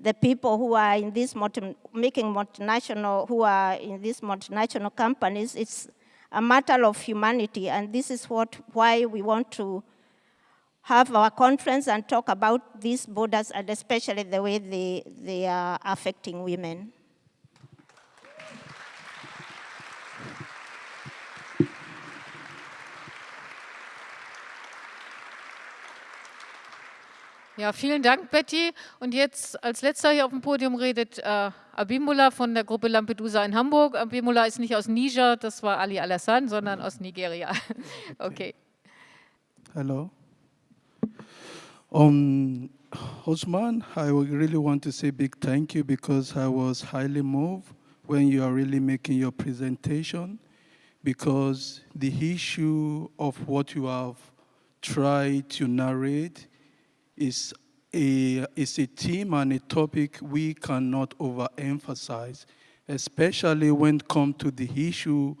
Speaker 4: the people who are in these multi, making multinational, who are in these multinational companies, it's a matter of humanity, and this is what, why we want to have our conference and talk about these borders, and especially the way they, they are affecting women.
Speaker 1: Ja, vielen Dank, Betty. Und jetzt als letzter hier auf dem Podium redet äh, Abimullah von der Gruppe Lampedusa in Hamburg. Abimullah ist nicht aus Niger, das war Ali Alassane, sondern aus Nigeria. Okay.
Speaker 5: Hello. Um, Osman, I really want to say big thank you because I was highly moved when you are really making your presentation because the issue of what you have tried to narrate is a, is a theme and a topic we cannot overemphasize, especially when it comes to the issue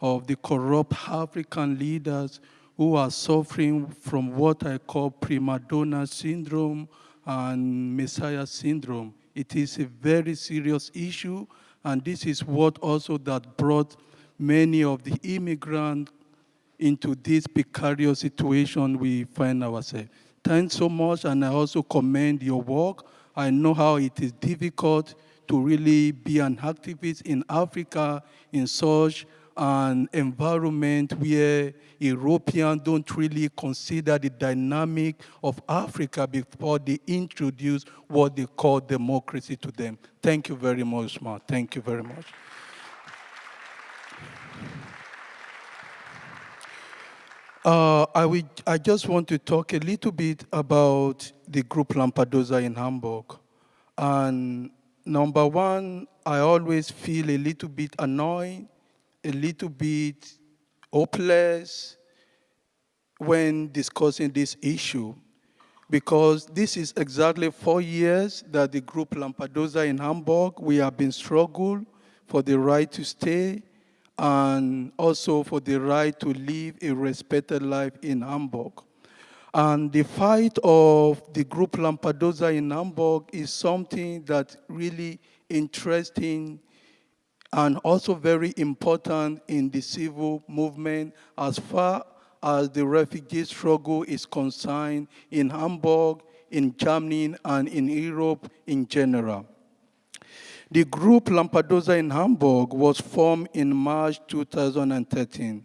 Speaker 5: of the corrupt African leaders who are suffering from what I call prima donna syndrome and messiah syndrome. It is a very serious issue, and this is what also that brought many of the immigrants into this precarious situation we find ourselves. Thanks so much, and I also commend your work. I know how it is difficult to really be an activist in Africa in such an environment where Europeans don't really consider the dynamic of Africa before they introduce what they call democracy to them. Thank you very much, Ma. Thank you very much. Uh, I, will, I just want to talk a little bit about the group Lampedusa in Hamburg. And number one, I always feel a little bit annoyed, a little bit hopeless when discussing this issue because this is exactly four years that the group Lampedusa in Hamburg, we have been struggling for the right to stay, and also for the right to live a respected life in Hamburg. And the fight of the group Lampedusa in Hamburg is something that really interesting and also very important in the civil movement as far as the refugee struggle is concerned in Hamburg, in Germany, and in Europe in general. The group Lampedusa in Hamburg was formed in March 2013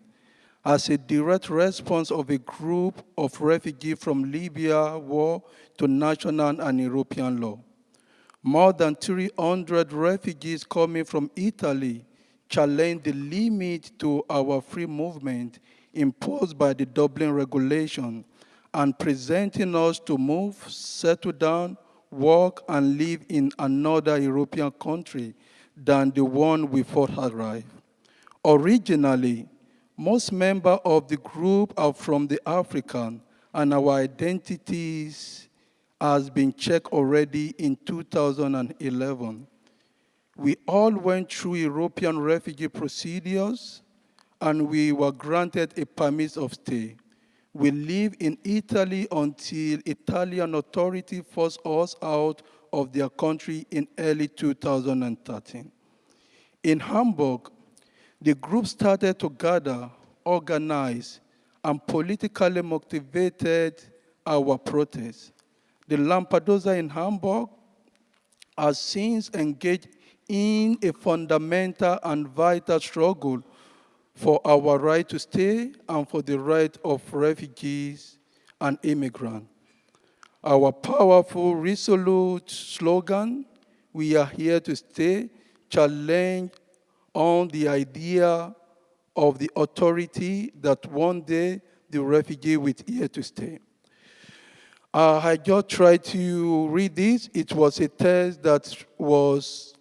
Speaker 5: as a direct response of a group of refugees from Libya war to national and European law. More than 300 refugees coming from Italy challenged the limit to our free movement imposed by the Dublin regulation and presenting us to move, settle down, work and live in another European country than the one we first arrived. Originally, most members of the group are from the African, and our identities has been checked already in 2011. We all went through European refugee procedures, and we were granted a permit of stay we live in Italy until Italian authority forced us out of their country in early 2013. In Hamburg, the group started to gather, organize, and politically motivated our protests. The Lampedusa in Hamburg has since engaged in a fundamental and vital struggle for our right to stay and for the right of refugees and immigrants. Our powerful, resolute slogan, we are here to stay, challenge on the idea of the authority that one day the refugee will here to stay. Uh, I just tried to read this. It was a text that was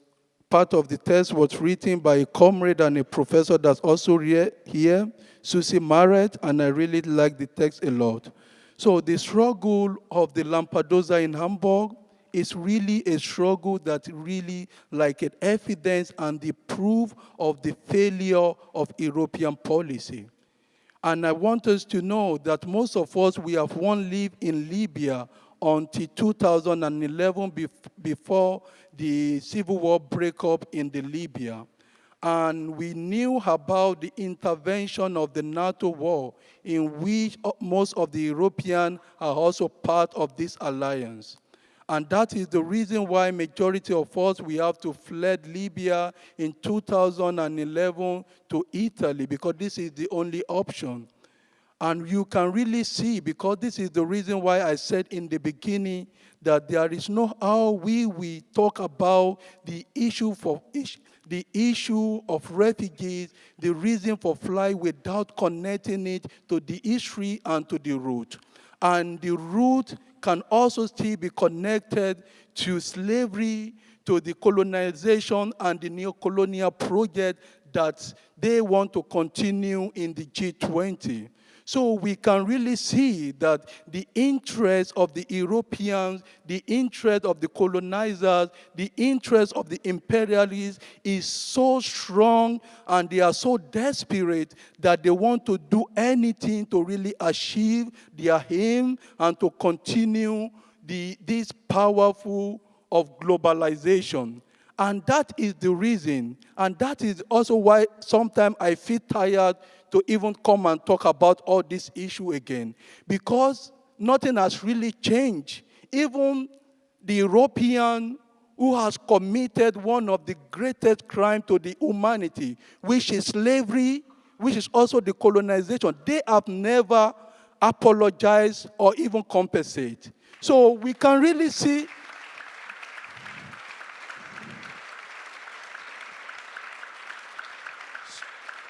Speaker 5: part of the text was written by a comrade and a professor that's also here, Susie Marret, and I really like the text a lot. So the struggle of the Lampedusa in Hamburg is really a struggle that really like an evidence and the proof of the failure of European policy. And I want us to know that most of us, we have one live in Libya until 2011 before the civil war break up in the Libya. And we knew about the intervention of the NATO war in which uh, most of the European are also part of this alliance. And that is the reason why majority of us, we have to fled Libya in 2011 to Italy because this is the only option. And you can really see, because this is the reason why I said in the beginning that there is no how we we talk about the issue for the issue of refugees, the reason for flight without connecting it to the history and to the root. And the root can also still be connected to slavery, to the colonization and the neo-colonial project that they want to continue in the G20. So we can really see that the interest of the Europeans, the interest of the colonizers, the interest of the imperialists is so strong and they are so desperate that they want to do anything to really achieve their aim and to continue the, this powerful of globalization. And that is the reason, and that is also why sometimes I feel tired to even come and talk about all this issue again. Because nothing has really changed. Even the European who has committed one of the greatest crimes to the humanity, which is slavery, which is also the colonization, they have never apologized or even compensate. So we can really see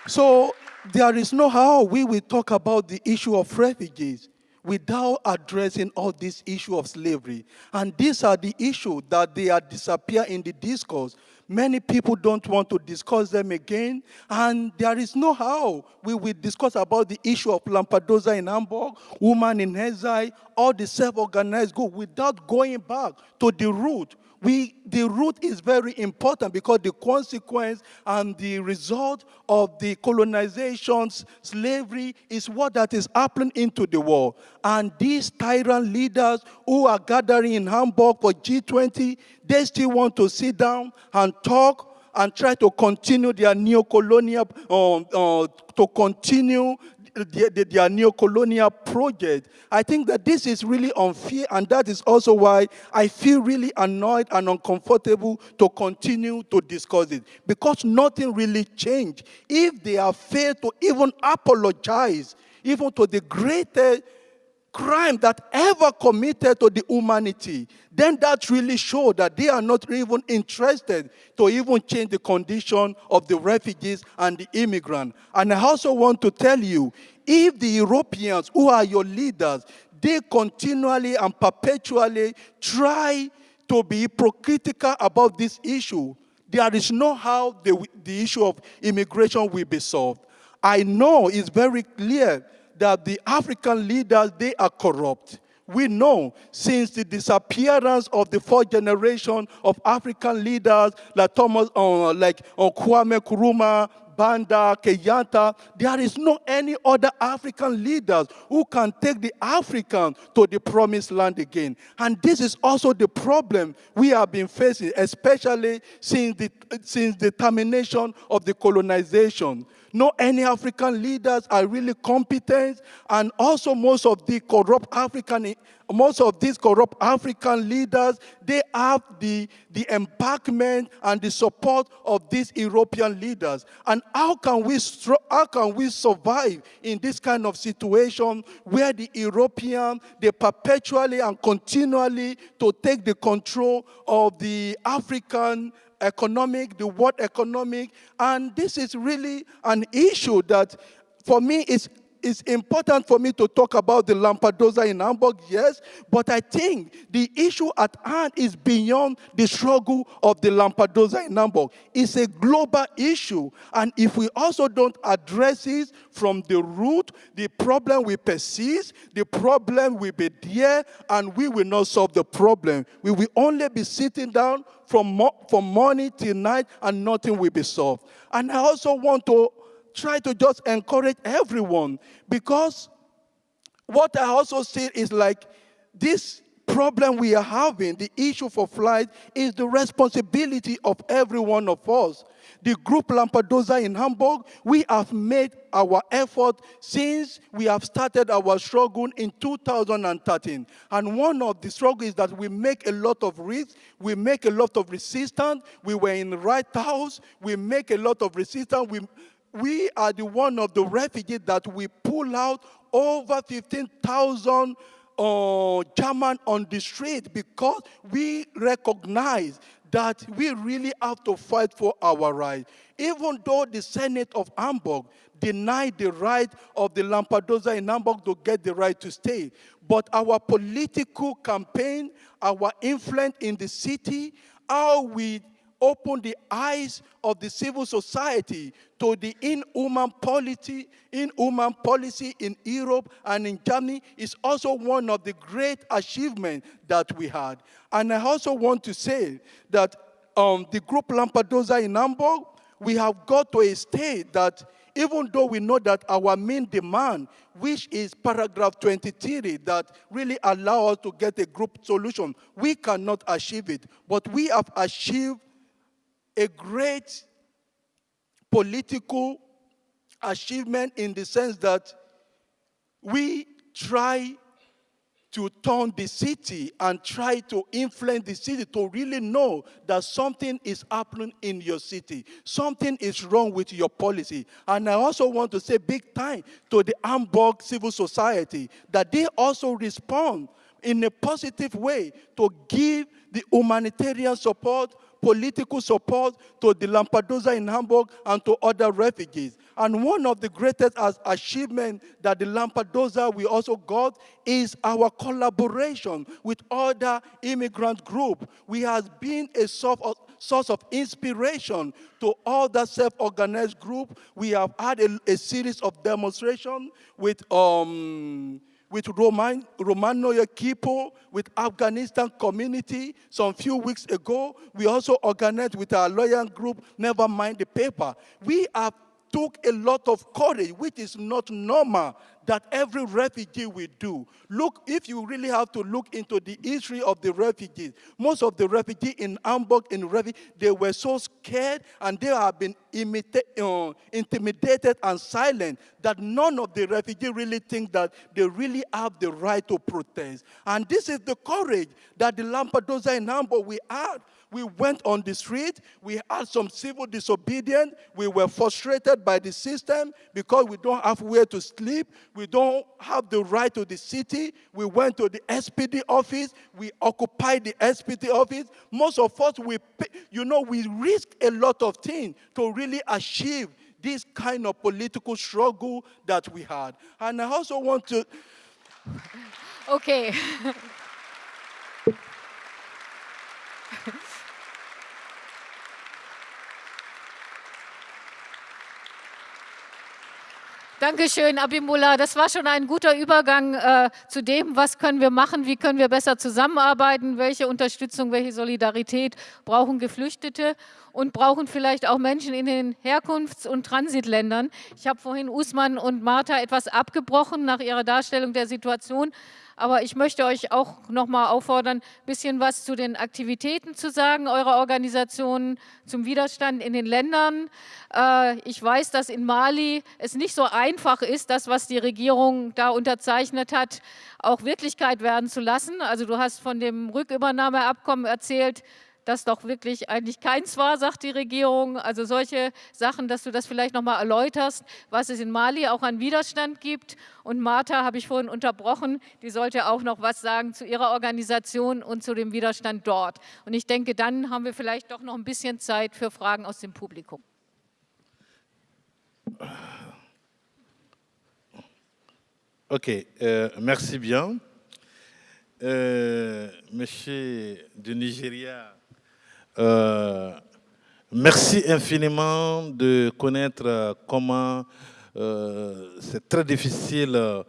Speaker 5: So there is no how we will talk about the issue of refugees without addressing all this issue of slavery. And these are the issues that they are disappear in the discourse. Many people don't want to discuss them again, and there is no how we will discuss about the issue of Lampedusa in Hamburg, woman in exile, all the self-organized group without going back to the root we, the root is very important because the consequence and the result of the colonizations, slavery, is what that is happening into the world. And these tyrant leaders who are gathering in Hamburg for G20, they still want to sit down and talk and try to continue their neo-colonial, uh, uh, to continue their, their neo-colonial project. I think that this is really unfair, and that is also why I feel really annoyed and uncomfortable to continue to discuss it, because nothing really changed. If they are failed to even apologize, even to the greatest crime that ever committed to the humanity, then that really shows that they are not even interested to even change the condition of the refugees and the immigrant. And I also want to tell you, if the Europeans, who are your leaders, they continually and perpetually try to be hypocritical about this issue, there is no how the, the issue of immigration will be solved. I know it's very clear that the African leaders, they are corrupt. We know since the disappearance of the fourth generation of African leaders like Thomas, uh, like uh, Kwame Nkrumah, Banda, Kenyatta, there is no any other African leaders who can take the African to the promised land again. And this is also the problem we have been facing, especially since the, since the termination of the colonization. No any African leaders are really competent, and also most of the corrupt African, most of these corrupt African leaders, they have the, the embarkment and the support of these European leaders. And how can we how can we survive in this kind of situation where the European they perpetually and continually to take the control of the African economic, the world economic, and this is really an issue that for me is it's important for me to talk about the Lampedusa in Hamburg, yes, but I think the issue at hand is beyond the struggle of the Lampedusa in Hamburg. It's a global issue, and if we also don't address it from the root, the problem will persist, the problem will be there, and we will not solve the problem. We will only be sitting down from, from morning till night and nothing will be solved. And I also want to try to just encourage everyone because what I also see is like this problem we are having, the issue for flight, is the responsibility of every one of us the group Lampedusa in Hamburg, we have made our effort since we have started our struggle in 2013. And one of the struggles is that we make a lot of risks, we make a lot of resistance, we were in the right house, we make a lot of resistance, we, we are the one of the refugees that we pull out over 15,000 uh, German on the street because we recognize that we really have to fight for our rights. Even though the Senate of Hamburg denied the right of the Lampedusa in Hamburg to get the right to stay, but our political campaign, our influence in the city, how we open the eyes of the civil society to the inhuman policy, inhuman policy in Europe and in Germany is also one of the great achievements that we had. And I also want to say that um, the group Lampedusa in Hamburg, we have got to a state that even though we know that our main demand, which is paragraph 23, that really allow us to get a group solution, we cannot achieve it. But we have achieved a great political achievement in the sense that we try to turn the city and try to influence the city to really know that something is happening in your city. Something is wrong with your policy. And I also want to say big time to the Hamburg civil society that they also respond in a positive way to give the humanitarian support political support to the Lampedusa in Hamburg and to other refugees. And one of the greatest achievements that the Lampedusa we also got is our collaboration with other immigrant groups. We have been a source of, source of inspiration to other self-organized groups. We have had a, a series of demonstrations with um, with Roman, Romano Kipo, with Afghanistan community some few weeks ago. We also organized with our lawyer group, Never Mind the Paper. We have took a lot of courage, which is not normal that every refugee will do. Look, if you really have to look into the history of the refugees, most of the refugees in Hamburg, in refugee, they were so scared and they have been uh, intimidated and silent that none of the refugees really think that they really have the right to protest. And this is the courage that the Lampedusa in Hamburg we had we went on the street. We had some civil disobedience. We were frustrated by the system because we don't have where to sleep. We don't have the right to the city. We went to the SPD office. We occupied the SPD office. Most of us, we, you know, we risk a lot of things to really achieve this kind of political struggle that we had. And I also want to...
Speaker 1: Okay. Dankeschön, Abimullah. Das war schon ein guter Übergang äh, zu dem, was können wir machen, wie können wir besser zusammenarbeiten, welche Unterstützung, welche Solidarität brauchen Geflüchtete und brauchen vielleicht auch Menschen in den Herkunfts- und Transitländern. Ich habe vorhin Usman und Martha etwas abgebrochen nach ihrer Darstellung der Situation. Aber ich möchte euch auch noch mal auffordern, ein bisschen was zu den Aktivitäten zu sagen, eurer Organisationen, zum Widerstand in den Ländern. Äh, ich weiß, dass in Mali es nicht so einfach ist, das, was die Regierung da unterzeichnet hat, auch Wirklichkeit werden zu lassen. Also du hast von dem Rückübernahmeabkommen erzählt, das doch wirklich eigentlich keins war, sagt die Regierung. Also solche Sachen, dass du das vielleicht noch mal erläuterst, was es in Mali auch an Widerstand gibt. Und Martha habe ich vorhin unterbrochen, die sollte auch noch was sagen zu ihrer Organisation und zu dem Widerstand dort. Und ich denke, dann haben wir vielleicht doch noch ein bisschen Zeit für Fragen aus dem Publikum.
Speaker 2: Ok, euh, merci bien. Euh, monsieur du Nigeria Euh, merci infiniment de connaître comment euh, c'est très difficile euh,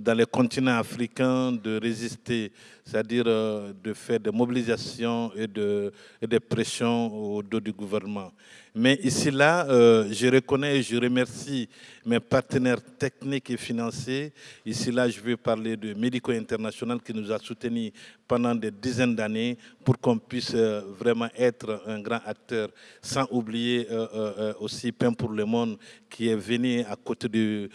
Speaker 2: dans les continents africains de résister, c'est-à-dire de faire des mobilisations et, de, et des pressions au dos du gouvernement. Mais ici, là, je reconnais et je remercie mes partenaires techniques et financiers. Ici, là, je vais parler de Médico International qui nous a soutenus pendant des dizaines d'années pour qu'on puisse euh, vraiment être un grand acteur, sans oublier euh, euh, aussi Pain pour le Monde qui est venu à côté du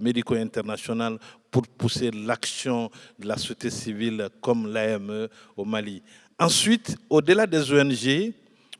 Speaker 2: Médico International pour pousser l'action de la société civile comme l'AME au Mali. Ensuite, au-delà des ONG,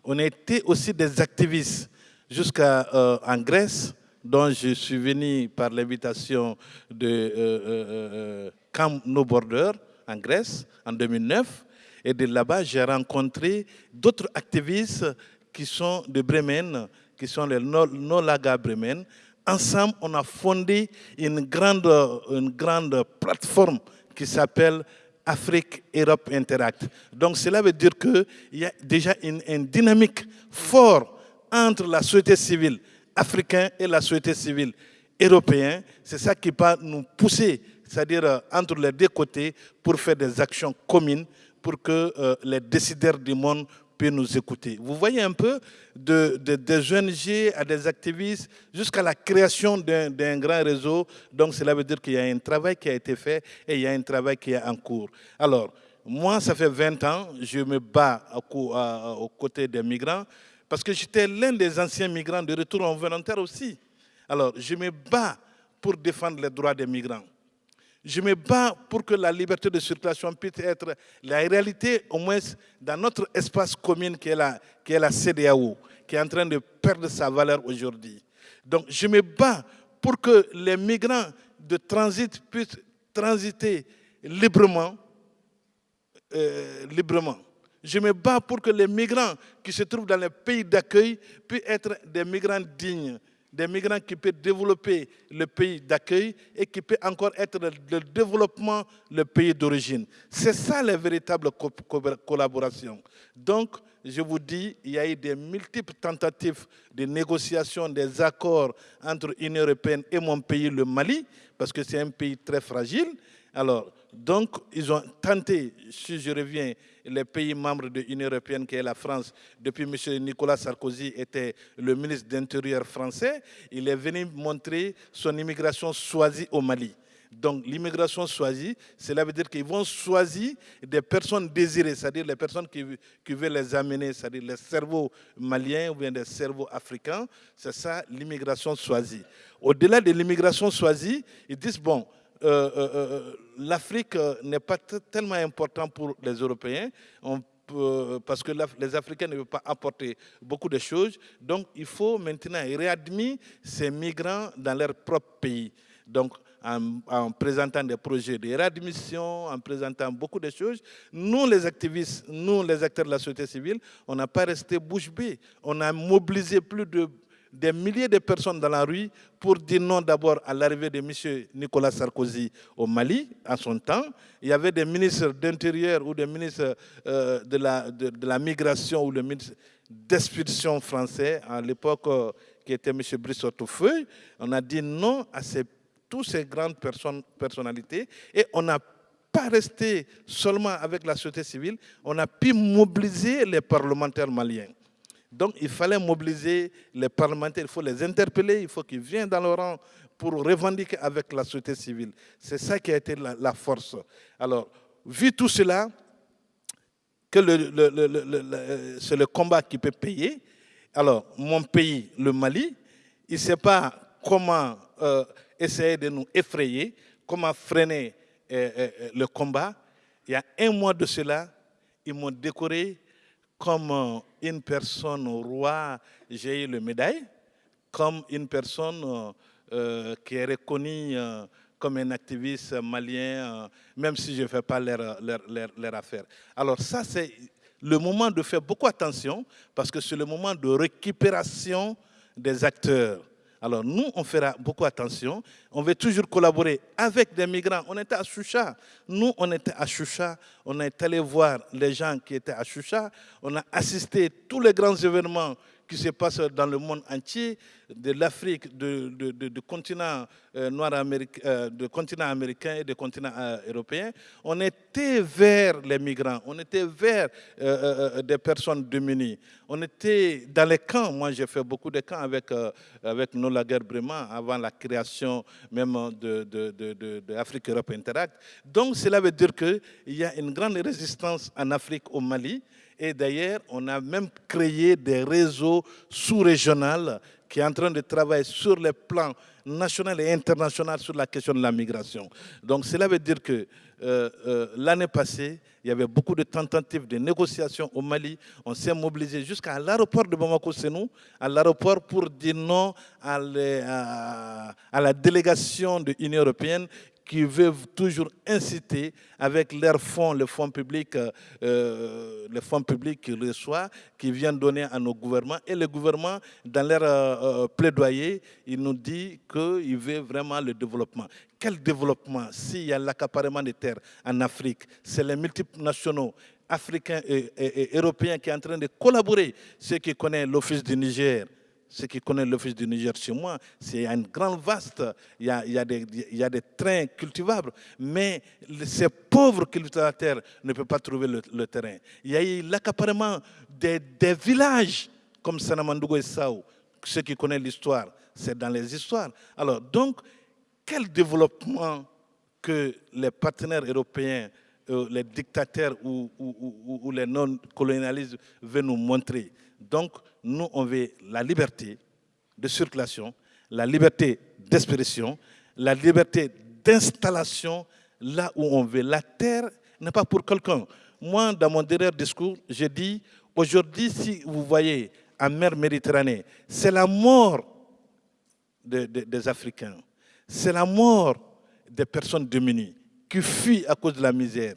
Speaker 2: on a été aussi des activistes jusqu'en Grèce, dont je suis venu par l'invitation de euh, euh, Camp No Border en Grèce en 2009. Et de là-bas, j'ai rencontré d'autres activistes qui sont de Bremen, qui sont les Nolaga Bremen. Ensemble, on a fondé une grande, une grande plateforme qui s'appelle Afrique Europe Interact. Donc cela veut dire qu'il y a déjà une, une dynamique forte entre la société civile africaine et la société civile européenne. C'est ça qui va nous pousser, c'est-à-dire euh, entre les deux côtés, pour faire des actions communes pour que euh, les décideurs du monde nous écouter. Vous voyez un peu de, des ONG à des activistes jusqu'à la création d'un grand réseau. Donc cela veut dire qu'il y a un travail qui a été fait et il y a un travail qui est en cours. Alors, moi, ça fait 20 ans, je me bats aux côtés des migrants parce que j'étais l'un des anciens migrants de retour en volontaire aussi. Alors, je me bats pour défendre les droits des migrants. Je me bats pour que la liberté de circulation puisse être la réalité, au moins dans notre espace commun qui est la, qui CDAO, qui est en train de perdre sa valeur aujourd'hui. Donc, je me bats pour que les migrants de transit puissent transiter librement, euh, librement. Je me bats pour que les migrants qui se trouvent dans les pays d'accueil puissent être des migrants dignes, des migrants qui peuvent développer le pays d'accueil et qui peuvent encore être le développement le pays d'origine. C'est ça la véritable collaboration. Donc, je vous dis, il y a eu des multiples tentatives de négociation des accords entre l'Union européenne et mon pays, le Mali, parce que c'est un pays très fragile. Alors, donc, ils ont tenté, si je reviens, les pays membres de l'Union européenne, qui est la France, depuis M. Nicolas Sarkozy était le ministre d'Intérieur français, il est venu montrer son immigration choisie au Mali. Donc l'immigration choisie, cela veut dire qu'ils vont choisir des personnes désirées, c'est-à-dire les personnes qui, veulent les amener, c'est-à-dire les cerveaux maliens ou bien les cerveaux africains. C'est ça l'immigration choisie. Au-delà de l'immigration choisie, ils disent, bon, euh, euh, euh, l'Afrique n'est pas tellement importante pour les Européens. parce que les Africains ne veulent pas apporter beaucoup de choses. Donc, il faut maintenant réadmettre ces migrants dans leur propre pays. Donc, en, présentant des projets de réadmission, en présentant beaucoup de choses, nous, les activistes, nous, les acteurs de la société civile, on n'a pas resté bouche bée. On a mobilisé plus de des milliers de personnes dans la rue pour dire non d'abord à l'arrivée de M. Nicolas Sarkozy au Mali, en son temps. Il y avait des ministres d'Intérieur ou des ministres euh, de, la, migration ou le ministre d'expulsion français, à l'époque, euh, qui était M. Brice Feuille. On a dit non à ces, toutes ces grandes personnalités et on n'a pas resté seulement avec la société civile, on a pu mobiliser les parlementaires maliens. Donc il fallait mobiliser les parlementaires, il faut les interpeller, il faut qu'ils viennent dans le rang pour revendiquer avec la société civile. C'est ça qui a été la, force. Alors, vu tout cela, que c'est le combat qui peut payer. Alors, mon pays, le Mali, il ne sait pas comment euh, essayer de nous effrayer, comment freiner euh, euh, le combat. Il y a un mois de cela, ils m'ont décoré comme une personne au roi, j'ai eu le médaille, comme une personne euh, euh, qui est reconnue euh, comme un activiste malien, même si je ne fais pas leur, affaire. Alors ça, c'est le moment de faire beaucoup attention, parce que c'est le moment de récupération des acteurs. Alors nous, on fera beaucoup attention. On veut toujours collaborer avec des migrants. On était à Choucha. Nous, on était à Choucha. On est allé voir les gens qui étaient à Choucha. On a assisté tous les grands événements qui se passe dans le monde entier, de l'Afrique, du continent euh, noir américain, euh, de continent américain et du continent euh, européen, on était vers les migrants, on était vers des personnes démunies. On était dans les camps, moi j'ai fait beaucoup de camps avec, avec Nola Bremen avant la création même de, de, Afrique Europe Interact. Donc cela veut dire qu'il y a une grande résistance en Afrique, au Mali, et d'ailleurs, on a même créé des réseaux sous-régionaux qui est en train de travailler sur les plans national et international sur la question de la migration. Donc cela veut dire que euh, euh, l'année passée, il y avait beaucoup de tentatives de négociations au Mali. On s'est mobilisé jusqu'à l'aéroport de Bamako, c'est nous, à l'aéroport pour dire non à la délégation de l'Union européenne qui veulent toujours inciter avec leurs fonds, les fonds publics, euh, euh, les fonds publics qu'ils reçoivent, qui viennent donner à nos gouvernements. Et le gouvernement, dans leur euh, plaidoyer, il nous dit qu'il veut vraiment le développement. Quel développement S'il y a l'accaparement des terres en Afrique, c'est les multinationaux africains et, européens qui sont en train de collaborer. Ceux qui connaissent l'Office du Niger, ceux qui connaissent l'office du Niger chez moi, c'est un grand vaste, il y a, il y a, des, il y a des trains cultivables, mais ces pauvres cultivateurs ne peuvent pas trouver le, terrain. Il y a eu l'accaparement des, villages comme Sanamandougou et Sao. Ceux qui connaissent l'histoire, c'est dans les histoires. Alors, donc, quel développement que les partenaires européens, euh, les dictateurs ou, ou, ou les non-colonialistes veulent nous montrer? Donc, nous, on veut la liberté de circulation, la liberté d'expression, la liberté d'installation là où on veut. La terre n'est pas pour quelqu'un. Moi, dans mon dernier discours, j'ai dit, aujourd'hui, si vous voyez en mer Méditerranée, c'est la mort des Africains, c'est la mort des personnes démunies qui fuient à cause de la misère.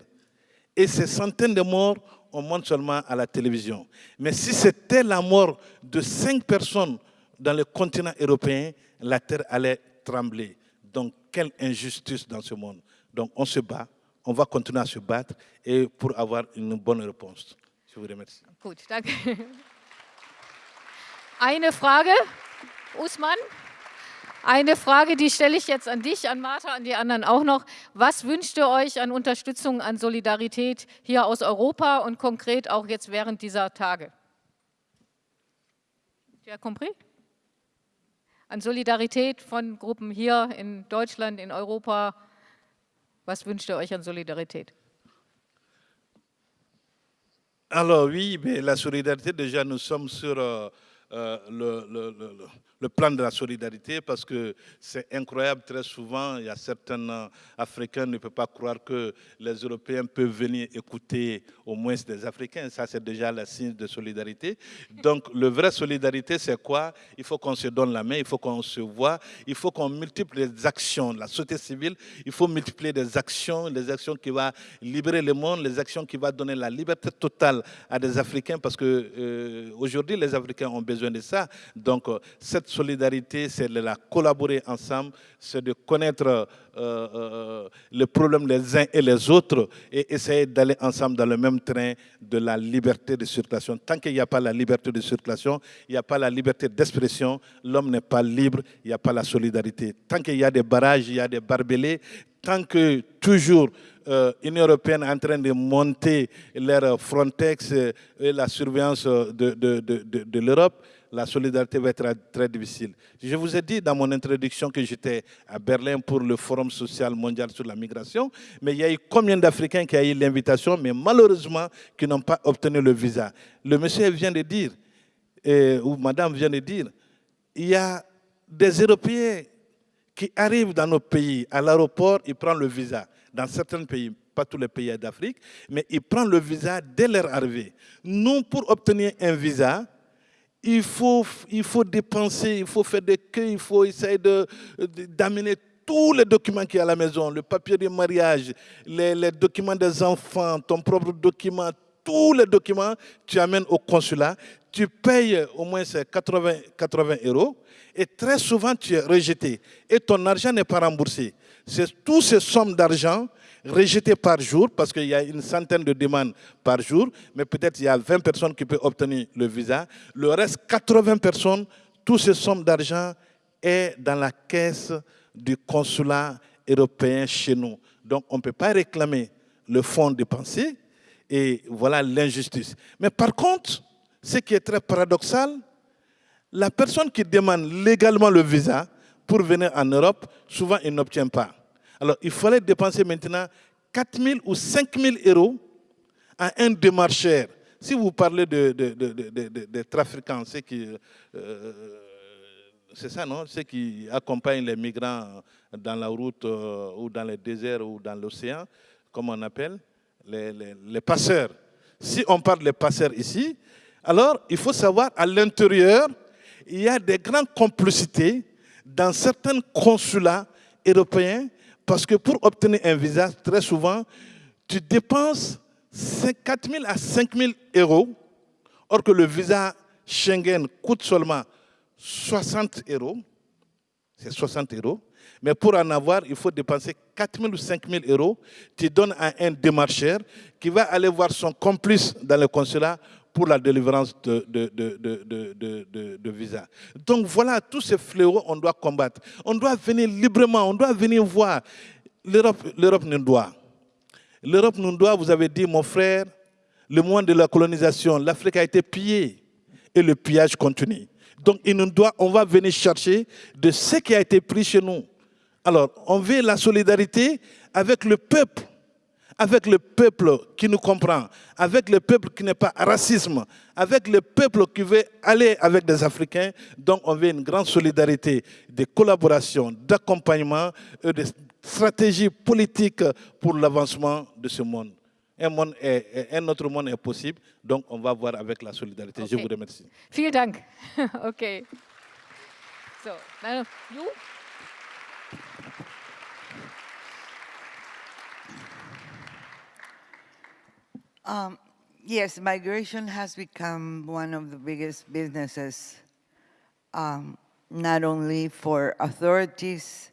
Speaker 2: Et ces centaines de morts on monte seulement à la télévision. Mais si c'était la mort de cinq personnes dans le continent européen, la terre allait trembler. Donc, quelle injustice dans ce monde. Donc, on se bat, on va continuer à se battre et pour avoir une bonne réponse. Je vous remercie.
Speaker 1: Gut, danke. Eine Frage, Usman? Eine Frage, die stelle ich jetzt an dich, an Martha, an die anderen auch noch. Was wünscht ihr euch an Unterstützung, an Solidarität hier aus Europa und konkret auch jetzt während dieser Tage? As compris? An Solidarität von Gruppen hier in Deutschland, in Europa. Was wünscht ihr euch an Solidarität?
Speaker 2: Alors oui, mais la solidarité, déjà nous sommes sur euh, euh, le, le, le, le plan de la solidarité parce que c'est incroyable, très souvent, il y a certains Africains ne peuvent pas croire que les Européens peuvent venir écouter au moins des Africains. Ça, c'est déjà le signe de solidarité. Donc, le vrai solidarité, c'est quoi? Il faut qu'on se donne la main, il faut qu'on se voit, il faut qu'on multiplie les actions. La société civile, il faut multiplier des actions, les actions qui vont libérer le monde, les actions qui vont donner la liberté totale à des Africains parce que euh, aujourd'hui, les Africains ont besoin de ça. Donc, euh, cette solidarité, c'est de la collaborer ensemble, c'est de connaître euh, euh, les problèmes des uns et les autres et essayer d'aller ensemble dans le même train de la liberté de circulation. Tant qu'il n'y a pas la liberté de circulation, il n'y a pas la liberté d'expression, l'homme n'est pas libre, il n'y a pas la solidarité. Tant qu'il y a des barrages, il y a des barbelés, tant que toujours euh, l'Union européenne est en train de monter leur Frontex et la surveillance de, l'Europe, la solidarité va être très difficile. Je vous ai dit dans mon introduction que j'étais à Berlin pour le Forum social mondial sur la migration, mais il y a eu combien d'Africains qui ont eu l'invitation, mais malheureusement qui n'ont pas obtenu le visa. Le monsieur vient de dire, ou madame vient de dire, il y a des Européens qui arrivent dans nos pays, à l'aéroport, ils prennent le visa. Dans certains pays, pas tous les pays d'Afrique, mais ils prennent le visa dès leur arrivée. Nous, pour obtenir un visa, il faut, il faut dépenser, il faut faire des queues, il faut essayer d'amener tous les documents y a à la maison, le papier de mariage, les, documents des enfants, ton propre document, tous les documents, tu amènes au consulat, tu payes au moins 80, 80 euros et très souvent tu es rejeté et ton argent n'est pas remboursé. C'est toutes ces sommes d'argent rejeté par jour, parce qu'il y a une centaine de demandes par jour, mais peut-être il y a 20 personnes qui peuvent obtenir le visa. Le reste, 80 personnes, toutes ces sommes d'argent est dans la caisse du consulat européen chez nous. Donc on ne peut pas réclamer le fonds dépensé, et voilà l'injustice. Mais par contre, ce qui est très paradoxal, la personne qui demande légalement le visa pour venir en Europe, souvent il n'obtient pas. Alors, il fallait dépenser maintenant 4 000 ou 5 000 euros à un démarcheur. Si vous parlez de, de, de, de trafiquants, qui, euh, c'est ça, non? Ceux qui accompagnent les migrants dans la route euh, ou dans le désert ou dans l'océan, comme on appelle, les, les, passeurs. Si on parle des passeurs ici, alors il faut savoir à l'intérieur, il y a des grandes complicités dans certains consulats européens parce que pour obtenir un visa, très souvent, tu dépenses 4 000 à 5 000 euros, or que le visa Schengen coûte seulement 60 euros, c'est 60 euros, mais pour en avoir, il faut dépenser 4 000 ou 5 000 euros. Tu donnes à un démarcheur qui va aller voir son complice dans le consulat pour la délivrance de, de, visa. Donc voilà, tous ces fléaux, on doit combattre. On doit venir librement, on doit venir voir. L'Europe nous doit. L'Europe nous doit, vous avez dit, mon frère, le mois de la colonisation, l'Afrique a été pillée et le pillage continue. Donc il nous doit, on va venir chercher de ce qui a été pris chez nous. Alors, on veut la solidarité avec le peuple, avec le peuple qui nous comprend, avec le peuple qui n'est pas racisme, avec le peuple qui veut aller avec des Africains. Donc, on veut une grande solidarité, de collaboration, d'accompagnement, et de stratégie politique pour l'avancement de ce monde. Un, monde est, un autre monde est possible, donc on va voir avec la solidarité. Je vous remercie.
Speaker 1: Vielen Dank. okay. So, you?
Speaker 3: Um, yes, migration has become one of the biggest businesses, um, not only for authorities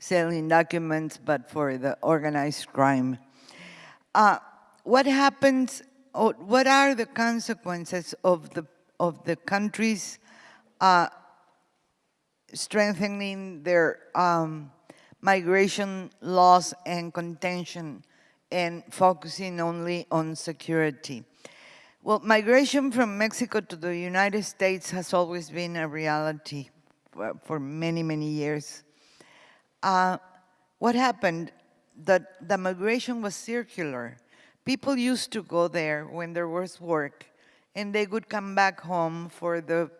Speaker 3: selling documents, but for the organized crime. Uh, what happens, what are the consequences of the, of the countries uh, strengthening their um, migration laws and contention and focusing only on security. Well, migration from Mexico to the United States has always been a reality for, for many, many years. Uh, what happened, that the migration was circular. People used to go there when there was work, and they would come back home for the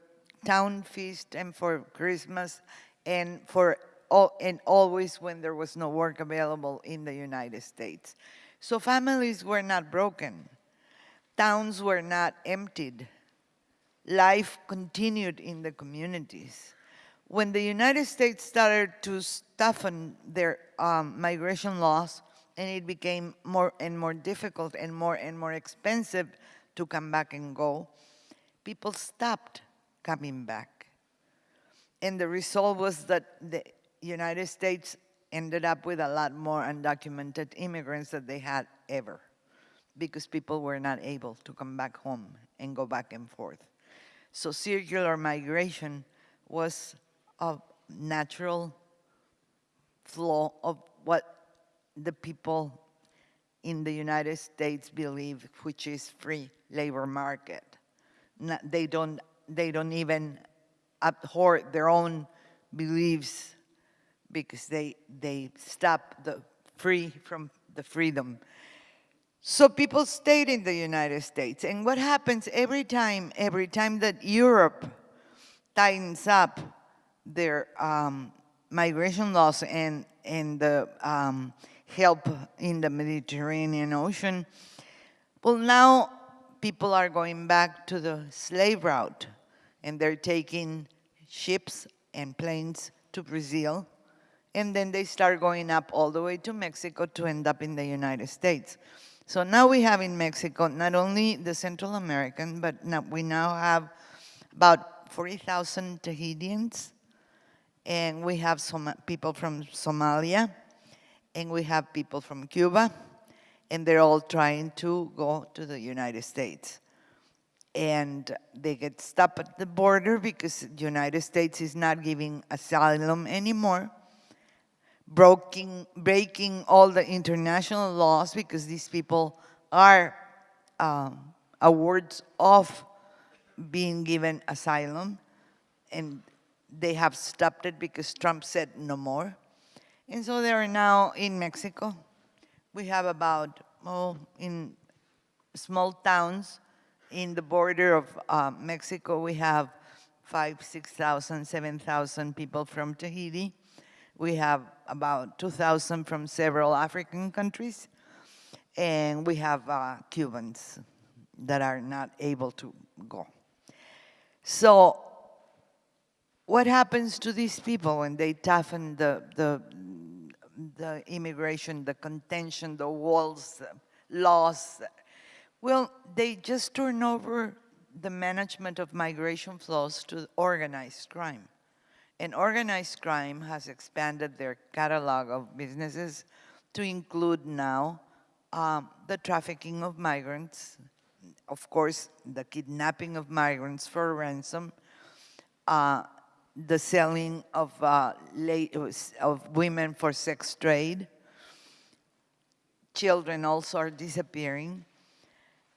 Speaker 3: town feast and for Christmas and for and always when there was no work available in the United States. So families were not broken. Towns were not emptied. Life continued in the communities. When the United States started to toughen their um, migration laws, and it became more and more difficult and more and more expensive to come back and go, people stopped coming back. And the result was that the United States ended up with a lot more undocumented immigrants than they had ever because people were not able to come back home and go back and forth. So circular migration was a natural flow of what the people in the United States believe, which is free labor market. Not, they, don't, they don't even abhor their own beliefs because they, they stop the free from the freedom. So people stayed in the United States. And what happens every time, every time that Europe tightens up their um, migration laws and, and the um, help in the Mediterranean Ocean, well, now people are going back to the slave route and they're taking ships and planes to Brazil and then they start going up all the way to Mexico to end up in the United States. So now we have in Mexico not only the Central American, but now we now have about 40,000 Haitians, and we have some people from Somalia, and we have people from Cuba, and they're all trying to go to the United States. And they get stopped at the border because the United States is not giving asylum anymore breaking, breaking all the international laws because these people are um, awards of being given asylum and they have stopped it because Trump said no more. And so they are now in Mexico. We have about, oh, in small towns in the border of uh, Mexico, we have five, 6,000, 7,000 people from Haiti. We have about 2,000 from several African countries. And we have uh, Cubans that are not able to go. So what happens to these people when they toughen the, the, the immigration, the contention, the walls, the laws? Well, they just turn over the management of migration flows to organized crime. And organized crime has expanded their catalog of businesses to include now um, the trafficking of migrants, of course, the kidnapping of migrants for ransom, uh, the selling of, uh, of women for sex trade. Children also are disappearing.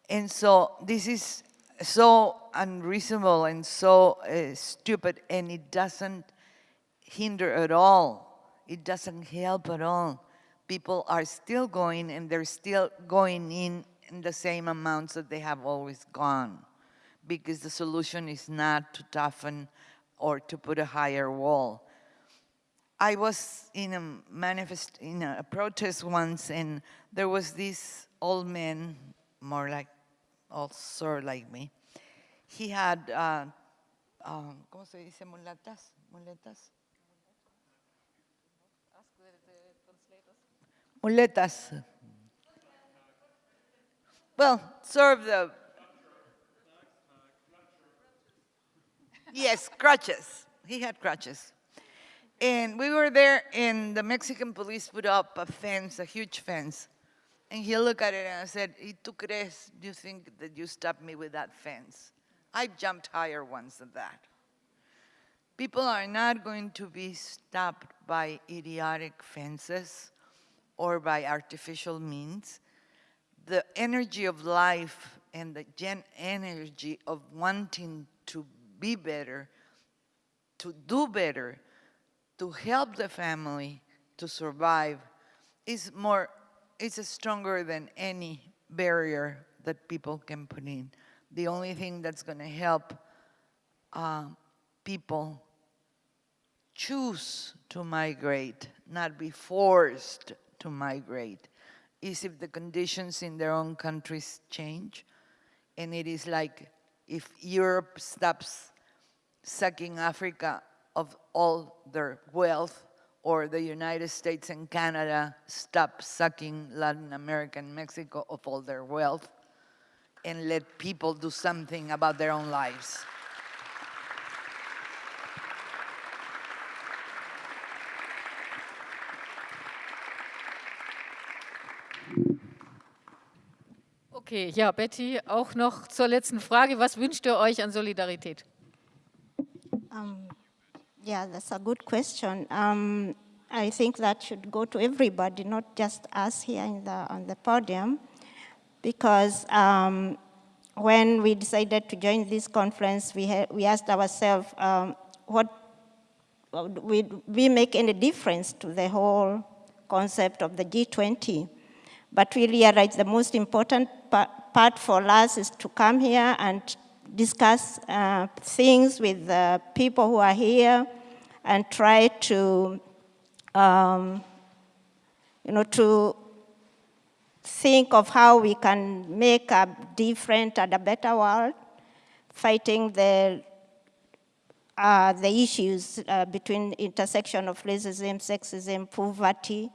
Speaker 3: And so this is so unreasonable and so uh, stupid and it doesn't hinder at all. It doesn't help at all. People are still going and they're still going in in the same amounts that they have always gone because the solution is not to toughen or to put a higher wall. I was in a manifest, in a protest once and there was this old man, more like also like me. He had, uh, um, ¿cómo se dice? Muletas, muletas. Muletas. Well, serve the, yes, crutches. He had crutches. And we were there and the Mexican police put up a fence, a huge fence. And he looked at it and I said, ¿Y tú crees, do you think that you stopped me with that fence? I jumped higher once than that. People are not going to be stopped by idiotic fences or by artificial means. The energy of life and the gen energy of wanting to be better, to do better, to help the family to survive is more it's stronger than any barrier that people can put in. The only thing that's going to help uh, people choose to migrate, not be forced to migrate, is if the conditions in their own countries change. And it is like if Europe stops sucking Africa of all their wealth, or the United States and Canada stop sucking Latin America and Mexico of all their wealth and let people do something about their own lives.
Speaker 1: Okay, ja, Betty, auch noch zur letzten Frage. Was wünscht ihr euch an Solidarität?
Speaker 4: Um, Yeah, that's a good question. Um, I think that should go to everybody, not just us here in the, on the podium, because um, when we decided to join this conference, we, we asked ourselves, um, what would we make any difference to the whole concept of the G20? But we realized the most important part for us is to come here and discuss uh, things with the people who are here and try to, um, you know, to think of how we can make a different and a better world, fighting the, uh, the issues uh, between intersection of racism, sexism, poverty,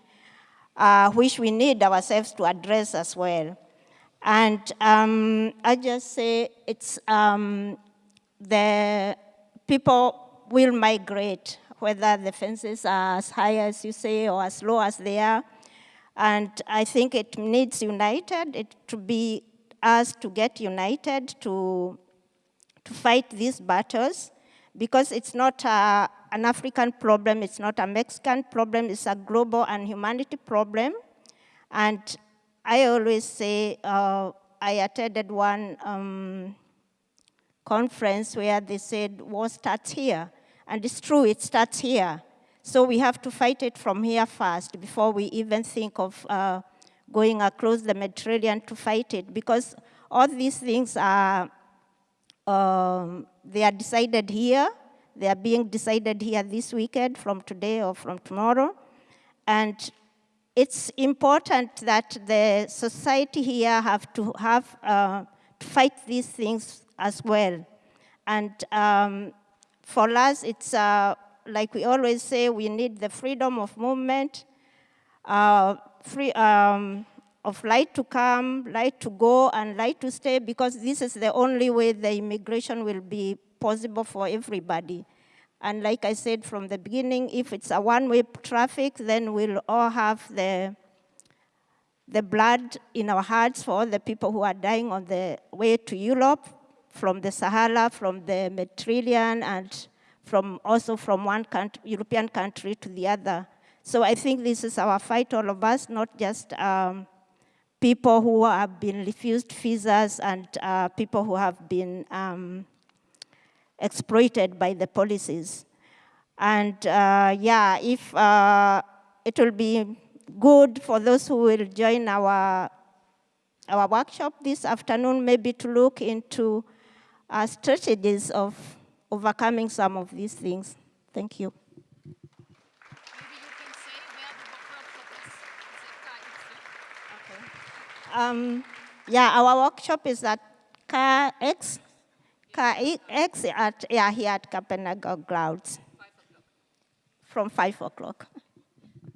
Speaker 4: uh, which we need ourselves to address as well. And um, I just say it's um, the people will migrate, whether the fences are as high as you say or as low as they are. And I think it needs united, it to be us to get united to, to fight these battles because it's not a, an African problem, it's not a Mexican problem, it's a global and humanity problem. And I always say, uh, I attended one um, conference where they said, war starts here. And it's true, it starts here. So we have to fight it from here first before we even think of uh, going across the Mediterranean to fight it because all these things are um, they are decided here. They are being decided here this weekend from today or from tomorrow. And it's important that the society here have to have uh, to fight these things as well. And um, for us, it's uh, like we always say, we need the freedom of movement, uh, free, um, of light to come, light to go, and light to stay, because this is the only way the immigration will be possible for everybody. And like I said from the beginning, if it's a one-way traffic, then we'll all have the, the blood in our hearts for all the people who are dying on the way to Europe, from the Sahara, from the Mediterranean, and from also from one country, European country to the other. So I think this is our fight, all of us, not just um, people who have been refused visas and uh, people who have been um, exploited by the policies. And uh, yeah, if uh, it will be good for those who will join our, our workshop this afternoon, maybe to look into uh, strategies of overcoming some of these things. Thank you. Um, yeah, our workshop is at KX, At, yeah, here at Kampnagel Grounds from 5 o'clock.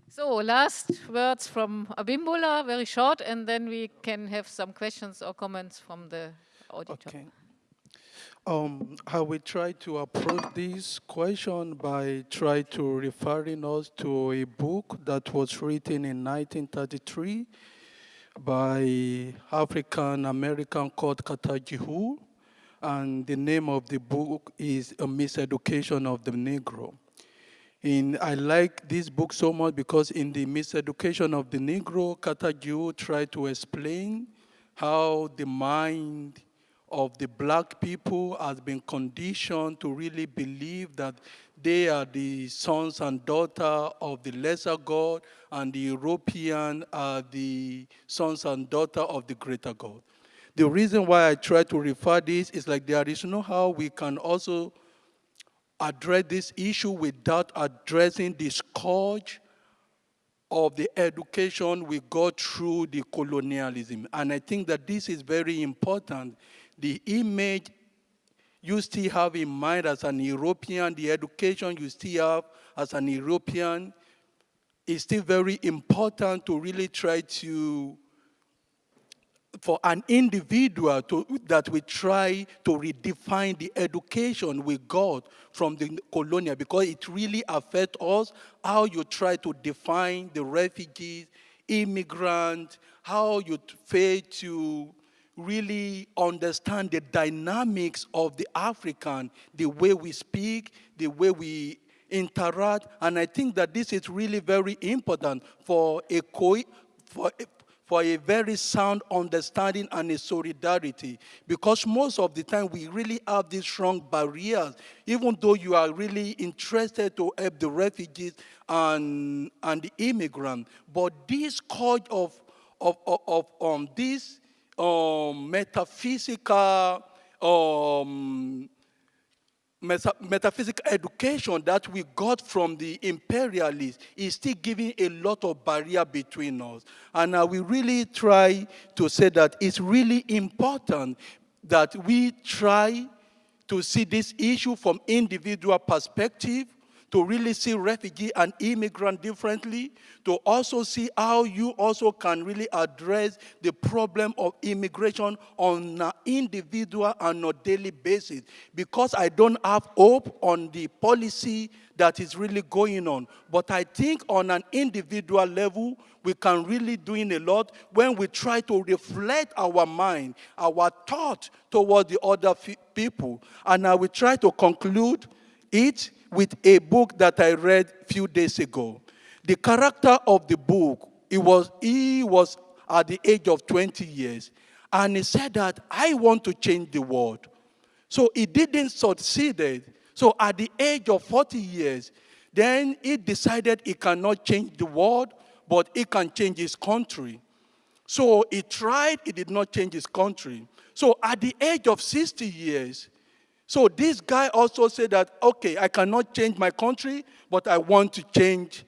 Speaker 1: So last words from Abimbola, very short, and then we can have some questions or comments from the auditor.
Speaker 5: Okay. Um, I will try to approach this question by try to referring us to a book that was written in 1933 by African American called Carter G. Woodson, and the name of the book is A Miseducation of the Negro. In, I like this book so much because in the Miseducation of the Negro, Carter G. Woodson tried to explain how the mind of the black people has been conditioned to really believe that they are the sons and daughter of the lesser God and the European are the sons and daughter of the greater God. The reason why I try to refer this is like there is no how we can also address this issue without addressing the scourge of the education we got through the colonialism. And I think that this is very important the image you still have in mind as an European, the education you still have as an European, is still very important to really try to, for an individual to, that we try to redefine the education we got from the colonial because it really affects us, how you try to define the refugees, immigrant, how you fail to really understand the dynamics of the African, the way we speak, the way we interact, and I think that this is really very important for a, for a, for a very sound understanding and a solidarity. Because most of the time we really have these strong barriers, even though you are really interested to help the refugees and, and the immigrant. But this cause of, of, of, of um, this um, metaphysical um, metaphysical education that we got from the imperialists is still giving a lot of barrier between us. And uh, we really try to say that it's really important that we try to see this issue from individual perspective, to really see refugee and immigrant differently, to also see how you also can really address the problem of immigration on an individual and a daily basis. Because I don't have hope on the policy that is really going on. But I think on an individual level, we can really doing a lot when we try to reflect our mind, our thought toward the other people. And I will try to conclude it with a book that I read a few days ago. The character of the book, it was, he was at the age of 20 years, and he said that, I want to change the world. So he didn't succeed. So at the age of 40 years, then he decided he cannot change the world, but he can change his country. So he tried, he did not change his country. So at the age of 60 years, So this guy also said that, okay, I cannot change my country, but I want to change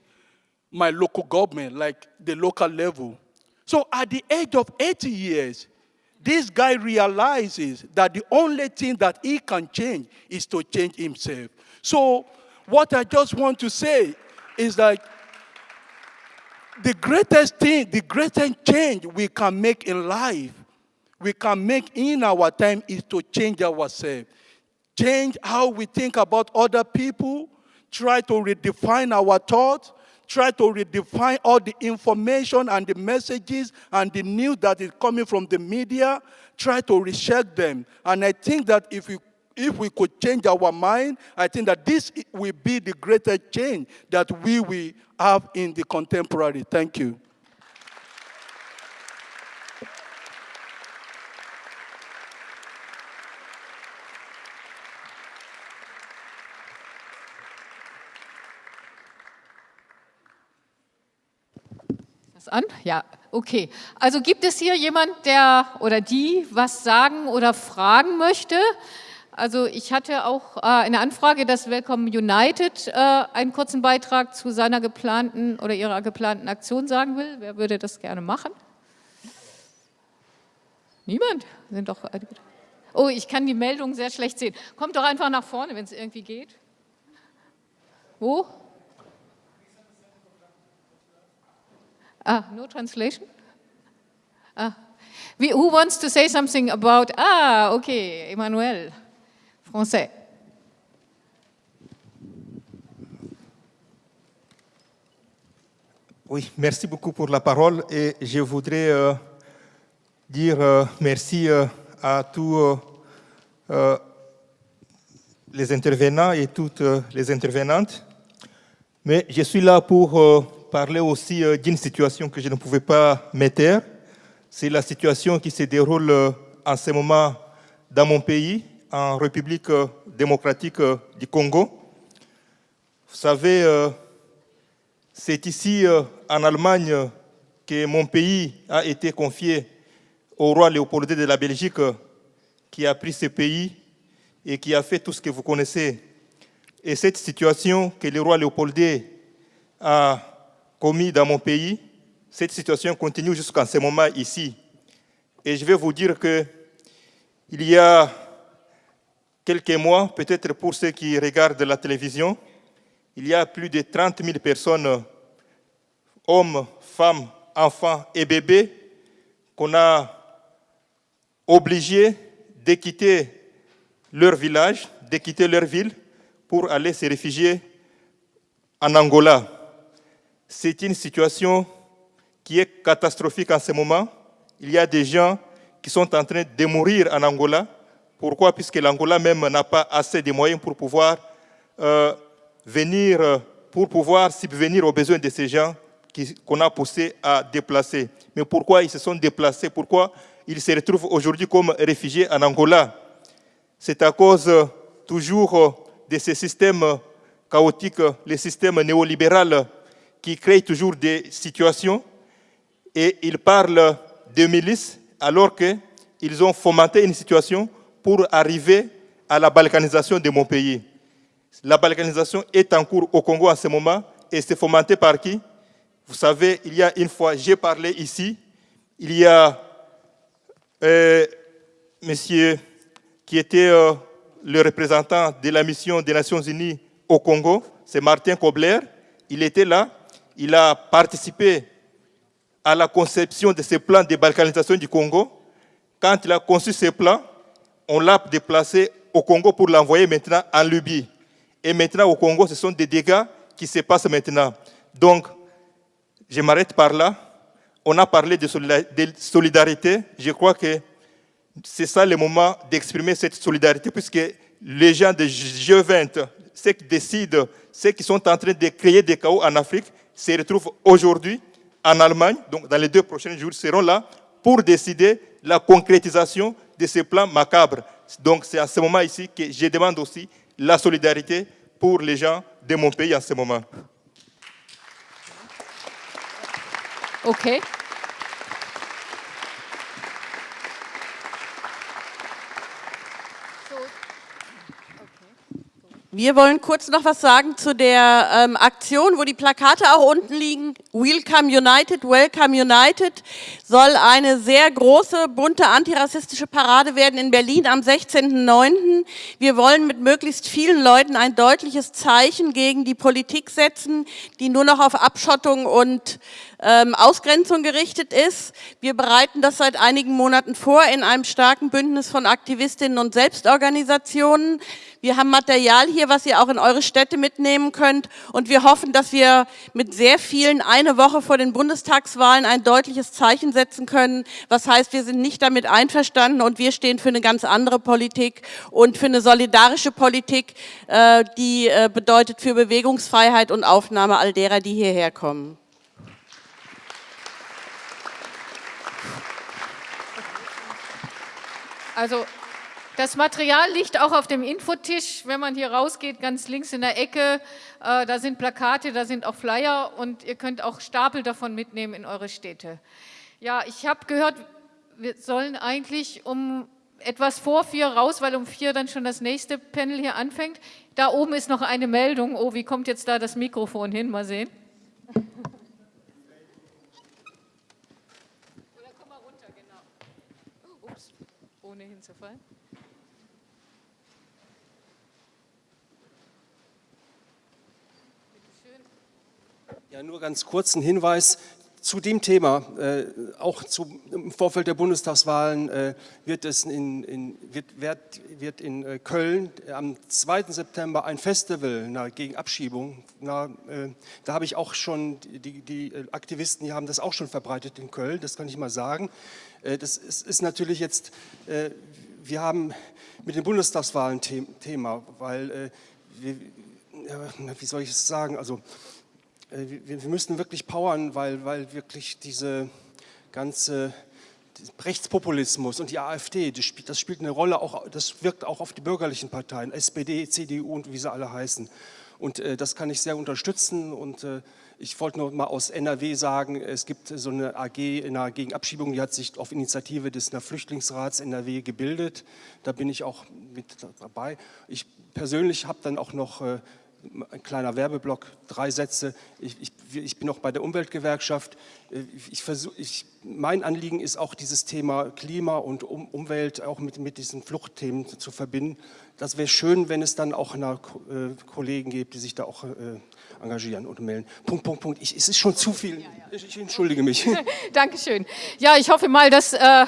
Speaker 5: my local government, like the local level. So at the age of 80 years, this guy realizes that the only thing that he can change is to change himself. So what I just want to say is that the greatest thing, the greatest change we can make in life, we can make in our time is to change ourselves. Change how we think about other people, try to redefine our thoughts, try to redefine all the information and the messages and the news that is coming from the media, try to recheck them. And I think that if we if we could change our mind, I think that this will be the greatest change that we will have in the contemporary. Thank you.
Speaker 1: An? Ja, okay. Also gibt es hier jemand, der oder die was sagen oder fragen möchte? Also ich hatte auch äh, eine Anfrage, dass Welcome United äh, einen kurzen Beitrag zu seiner geplanten oder ihrer geplanten Aktion sagen will. Wer würde das gerne machen? Niemand? Sind doch Oh, ich kann die Meldung sehr schlecht sehen. Kommt doch einfach nach vorne, wenn es irgendwie geht. Wo? Ah, no translation? Ah. who wants to say something about, ah, okay, Emmanuel, français?
Speaker 6: Oui, merci beaucoup pour la parole et je voudrais euh, dire euh, merci euh, à tous euh, les intervenants et toutes les intervenantes. Mais je suis là pour parler aussi euh, d'une situation que je ne pouvais pas mettre. C'est la situation qui se déroule euh, en ce moment dans mon pays, en République euh, démocratique du Congo. Vous savez, c'est ici en Allemagne que mon pays a été confié au roi Léopold II de la Belgique qui a pris ce pays et qui a fait tout ce que vous connaissez. Et cette situation que le roi Léopold II a commis dans mon pays, cette situation continue jusqu'en ce moment ici. Et je vais vous dire que il y a quelques mois, peut-être pour ceux qui regardent la télévision, il y a plus de 30 000 personnes, hommes, femmes, enfants et bébés, qu'on a obligés de quitter leur village, de quitter leur ville pour aller se réfugier en Angola. C'est une situation qui est catastrophique en ce moment. Il y a des gens qui sont en train de mourir en Angola. Pourquoi? Puisque l'Angola même n'a pas assez de moyens pour pouvoir euh, venir, pour pouvoir subvenir aux besoins de ces gens qu'on a poussés à déplacer. Mais pourquoi ils se sont déplacés? Pourquoi ils se retrouvent aujourd'hui comme réfugiés en Angola? C'est à cause euh, toujours euh, de ces systèmes chaotiques, les systèmes néolibéraux qui créent toujours des situations et ils parlent de milices alors qu'ils ont fomenté une situation pour arriver à la balkanisation de mon pays. La balkanisation est en cours au Congo en ce moment et c'est fomenté par qui? Vous savez, il y a une fois, j'ai parlé ici, il y a euh, monsieur qui était euh, le représentant de la mission des Nations Unies au Congo, c'est Martin Kobler, il était là, il a participé à la conception de ce plan de balkanisation du Congo. Quand il a conçu ce plan, on l'a déplacé au Congo pour l'envoyer maintenant en Libye. Et maintenant au Congo, ce sont des dégâts qui se passent maintenant. Donc, je m'arrête par là. On a parlé de solidarité. Je crois que c'est ça le moment d'exprimer cette solidarité, puisque les gens de G20, ceux qui décident, ceux qui sont en train de créer des chaos en Afrique, se retrouvent aujourd'hui en Allemagne, donc dans les deux prochains jours, seront là pour décider la concrétisation de ces plans macabres. Donc c'est à ce moment ici que je demande aussi la solidarité pour les gens de mon pays en ce moment.
Speaker 1: OK.
Speaker 7: Wir wollen kurz noch was sagen zu der ähm, Aktion, wo die Plakate auch unten liegen. Welcome United, Welcome United soll eine sehr große, bunte antirassistische Parade werden in Berlin am 16.09. Wir wollen mit möglichst vielen Leuten ein deutliches Zeichen gegen die Politik setzen, die nur noch auf Abschottung und ähm, Ausgrenzung gerichtet ist. Wir bereiten das seit einigen Monaten vor in einem starken Bündnis von Aktivistinnen und Selbstorganisationen. Wir haben Material hier, was ihr auch in eure Städte mitnehmen könnt und wir hoffen, dass wir mit sehr vielen eine Woche vor den Bundestagswahlen ein deutliches Zeichen setzen können, was heißt, wir sind nicht damit einverstanden und wir stehen für eine ganz andere Politik und für eine solidarische Politik, äh, die äh, bedeutet für Bewegungsfreiheit und Aufnahme all derer, die hierher kommen.
Speaker 1: Also das Material liegt auch auf dem Infotisch, wenn man hier rausgeht, ganz links in der Ecke. Äh, da sind Plakate, da sind auch Flyer und ihr könnt auch Stapel davon mitnehmen in eure Städte. Ja, ich habe gehört, wir sollen eigentlich um etwas vor vier raus, weil um vier dann schon das nächste Panel hier anfängt. Da oben ist noch eine Meldung. Oh, wie kommt jetzt da das Mikrofon hin? Mal sehen. Oder komm mal runter, genau. Ups, ohne hinzufallen.
Speaker 8: Ja, nur ganz kurz ein Hinweis zu dem Thema. Äh, auch zu, im Vorfeld der Bundestagswahlen äh, wird es in, in, wird, wird, wird in äh, Köln am 2. September ein Festival na, gegen Abschiebung. Na, äh, da habe ich auch schon, die, die Aktivisten die haben das auch schon verbreitet in Köln, das kann ich mal sagen. Äh, das ist, ist, natürlich jetzt, äh, wir haben mit den Bundestagswahlen Thema, weil, wir, wie soll ich es sagen, also äh, wir, wir müssen wirklich powern, weil, weil wirklich diese ganze Rechtspopulismus und die AfD, das spielt, das spielt, eine Rolle, auch, das wirkt auch auf die bürgerlichen Parteien, SPD, CDU und wie sie alle heißen. Und äh, das kann ich sehr unterstützen und äh, ich wollte noch mal aus NRW sagen, es gibt so eine AG in der Gegenabschiebung, die hat sich auf Initiative des Flüchtlingsrats NRW gebildet. Da bin ich auch mit dabei. Ich persönlich habe dann auch noch äh, ein kleiner Werbeblock, drei Sätze. Ich, ich, ich bin auch bei der Umweltgewerkschaft. Ich versuch, ich, mein Anliegen ist auch dieses Thema Klima und um, Umwelt auch mit, mit diesen Fluchtthemen zu verbinden. Das wäre schön, wenn es dann auch eine, äh, Kollegen gibt, die sich da auch äh, engagieren und melden. Punkt, Punkt, Punkt. Ich, es ist schon zu viel. Ich, ich entschuldige mich.
Speaker 1: Dankeschön. Ja, ich hoffe mal, dass... Äh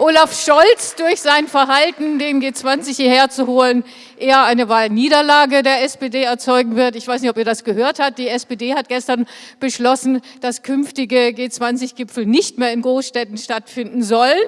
Speaker 1: Olaf Scholz durch sein Verhalten, den G20 hierher zu holen, eher eine Wahlniederlage der SPD erzeugen wird. Ich weiß nicht, ob ihr das gehört habt. Die SPD hat gestern beschlossen, dass künftige G20-Gipfel nicht mehr in Großstädten stattfinden sollen,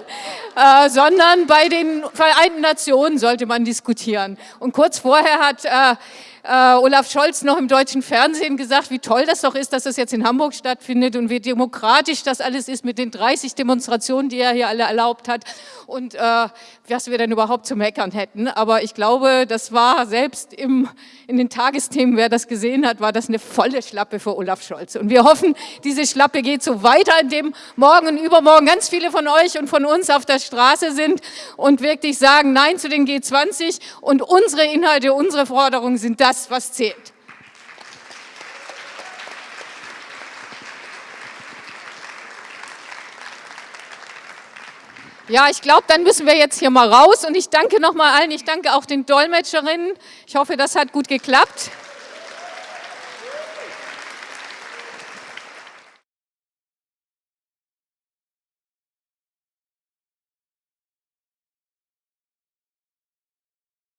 Speaker 1: äh, sondern bei den Vereinten Nationen sollte man diskutieren. Und kurz vorher hat äh, äh, Olaf Scholz noch im deutschen Fernsehen gesagt, wie toll das doch ist, dass das jetzt in Hamburg stattfindet und wie demokratisch das alles ist mit den 30 Demonstrationen, die er hier alle erlaubt hat und äh, was wir denn überhaupt zu meckern hätten. Aber ich glaube, das war selbst im, in den Tagesthemen, wer das gesehen hat, war das eine volle Schlappe für Olaf Scholz. Und wir hoffen, diese Schlappe geht so weiter, indem morgen und übermorgen ganz viele von euch und von uns auf der Straße sind und wirklich sagen Nein zu den G20 und unsere Inhalte, unsere Forderungen sind das, was zählt. Ja, ich glaube, dann müssen wir jetzt hier mal raus und ich danke nochmal allen, ich danke auch den Dolmetscherinnen. Ich hoffe, das hat gut geklappt.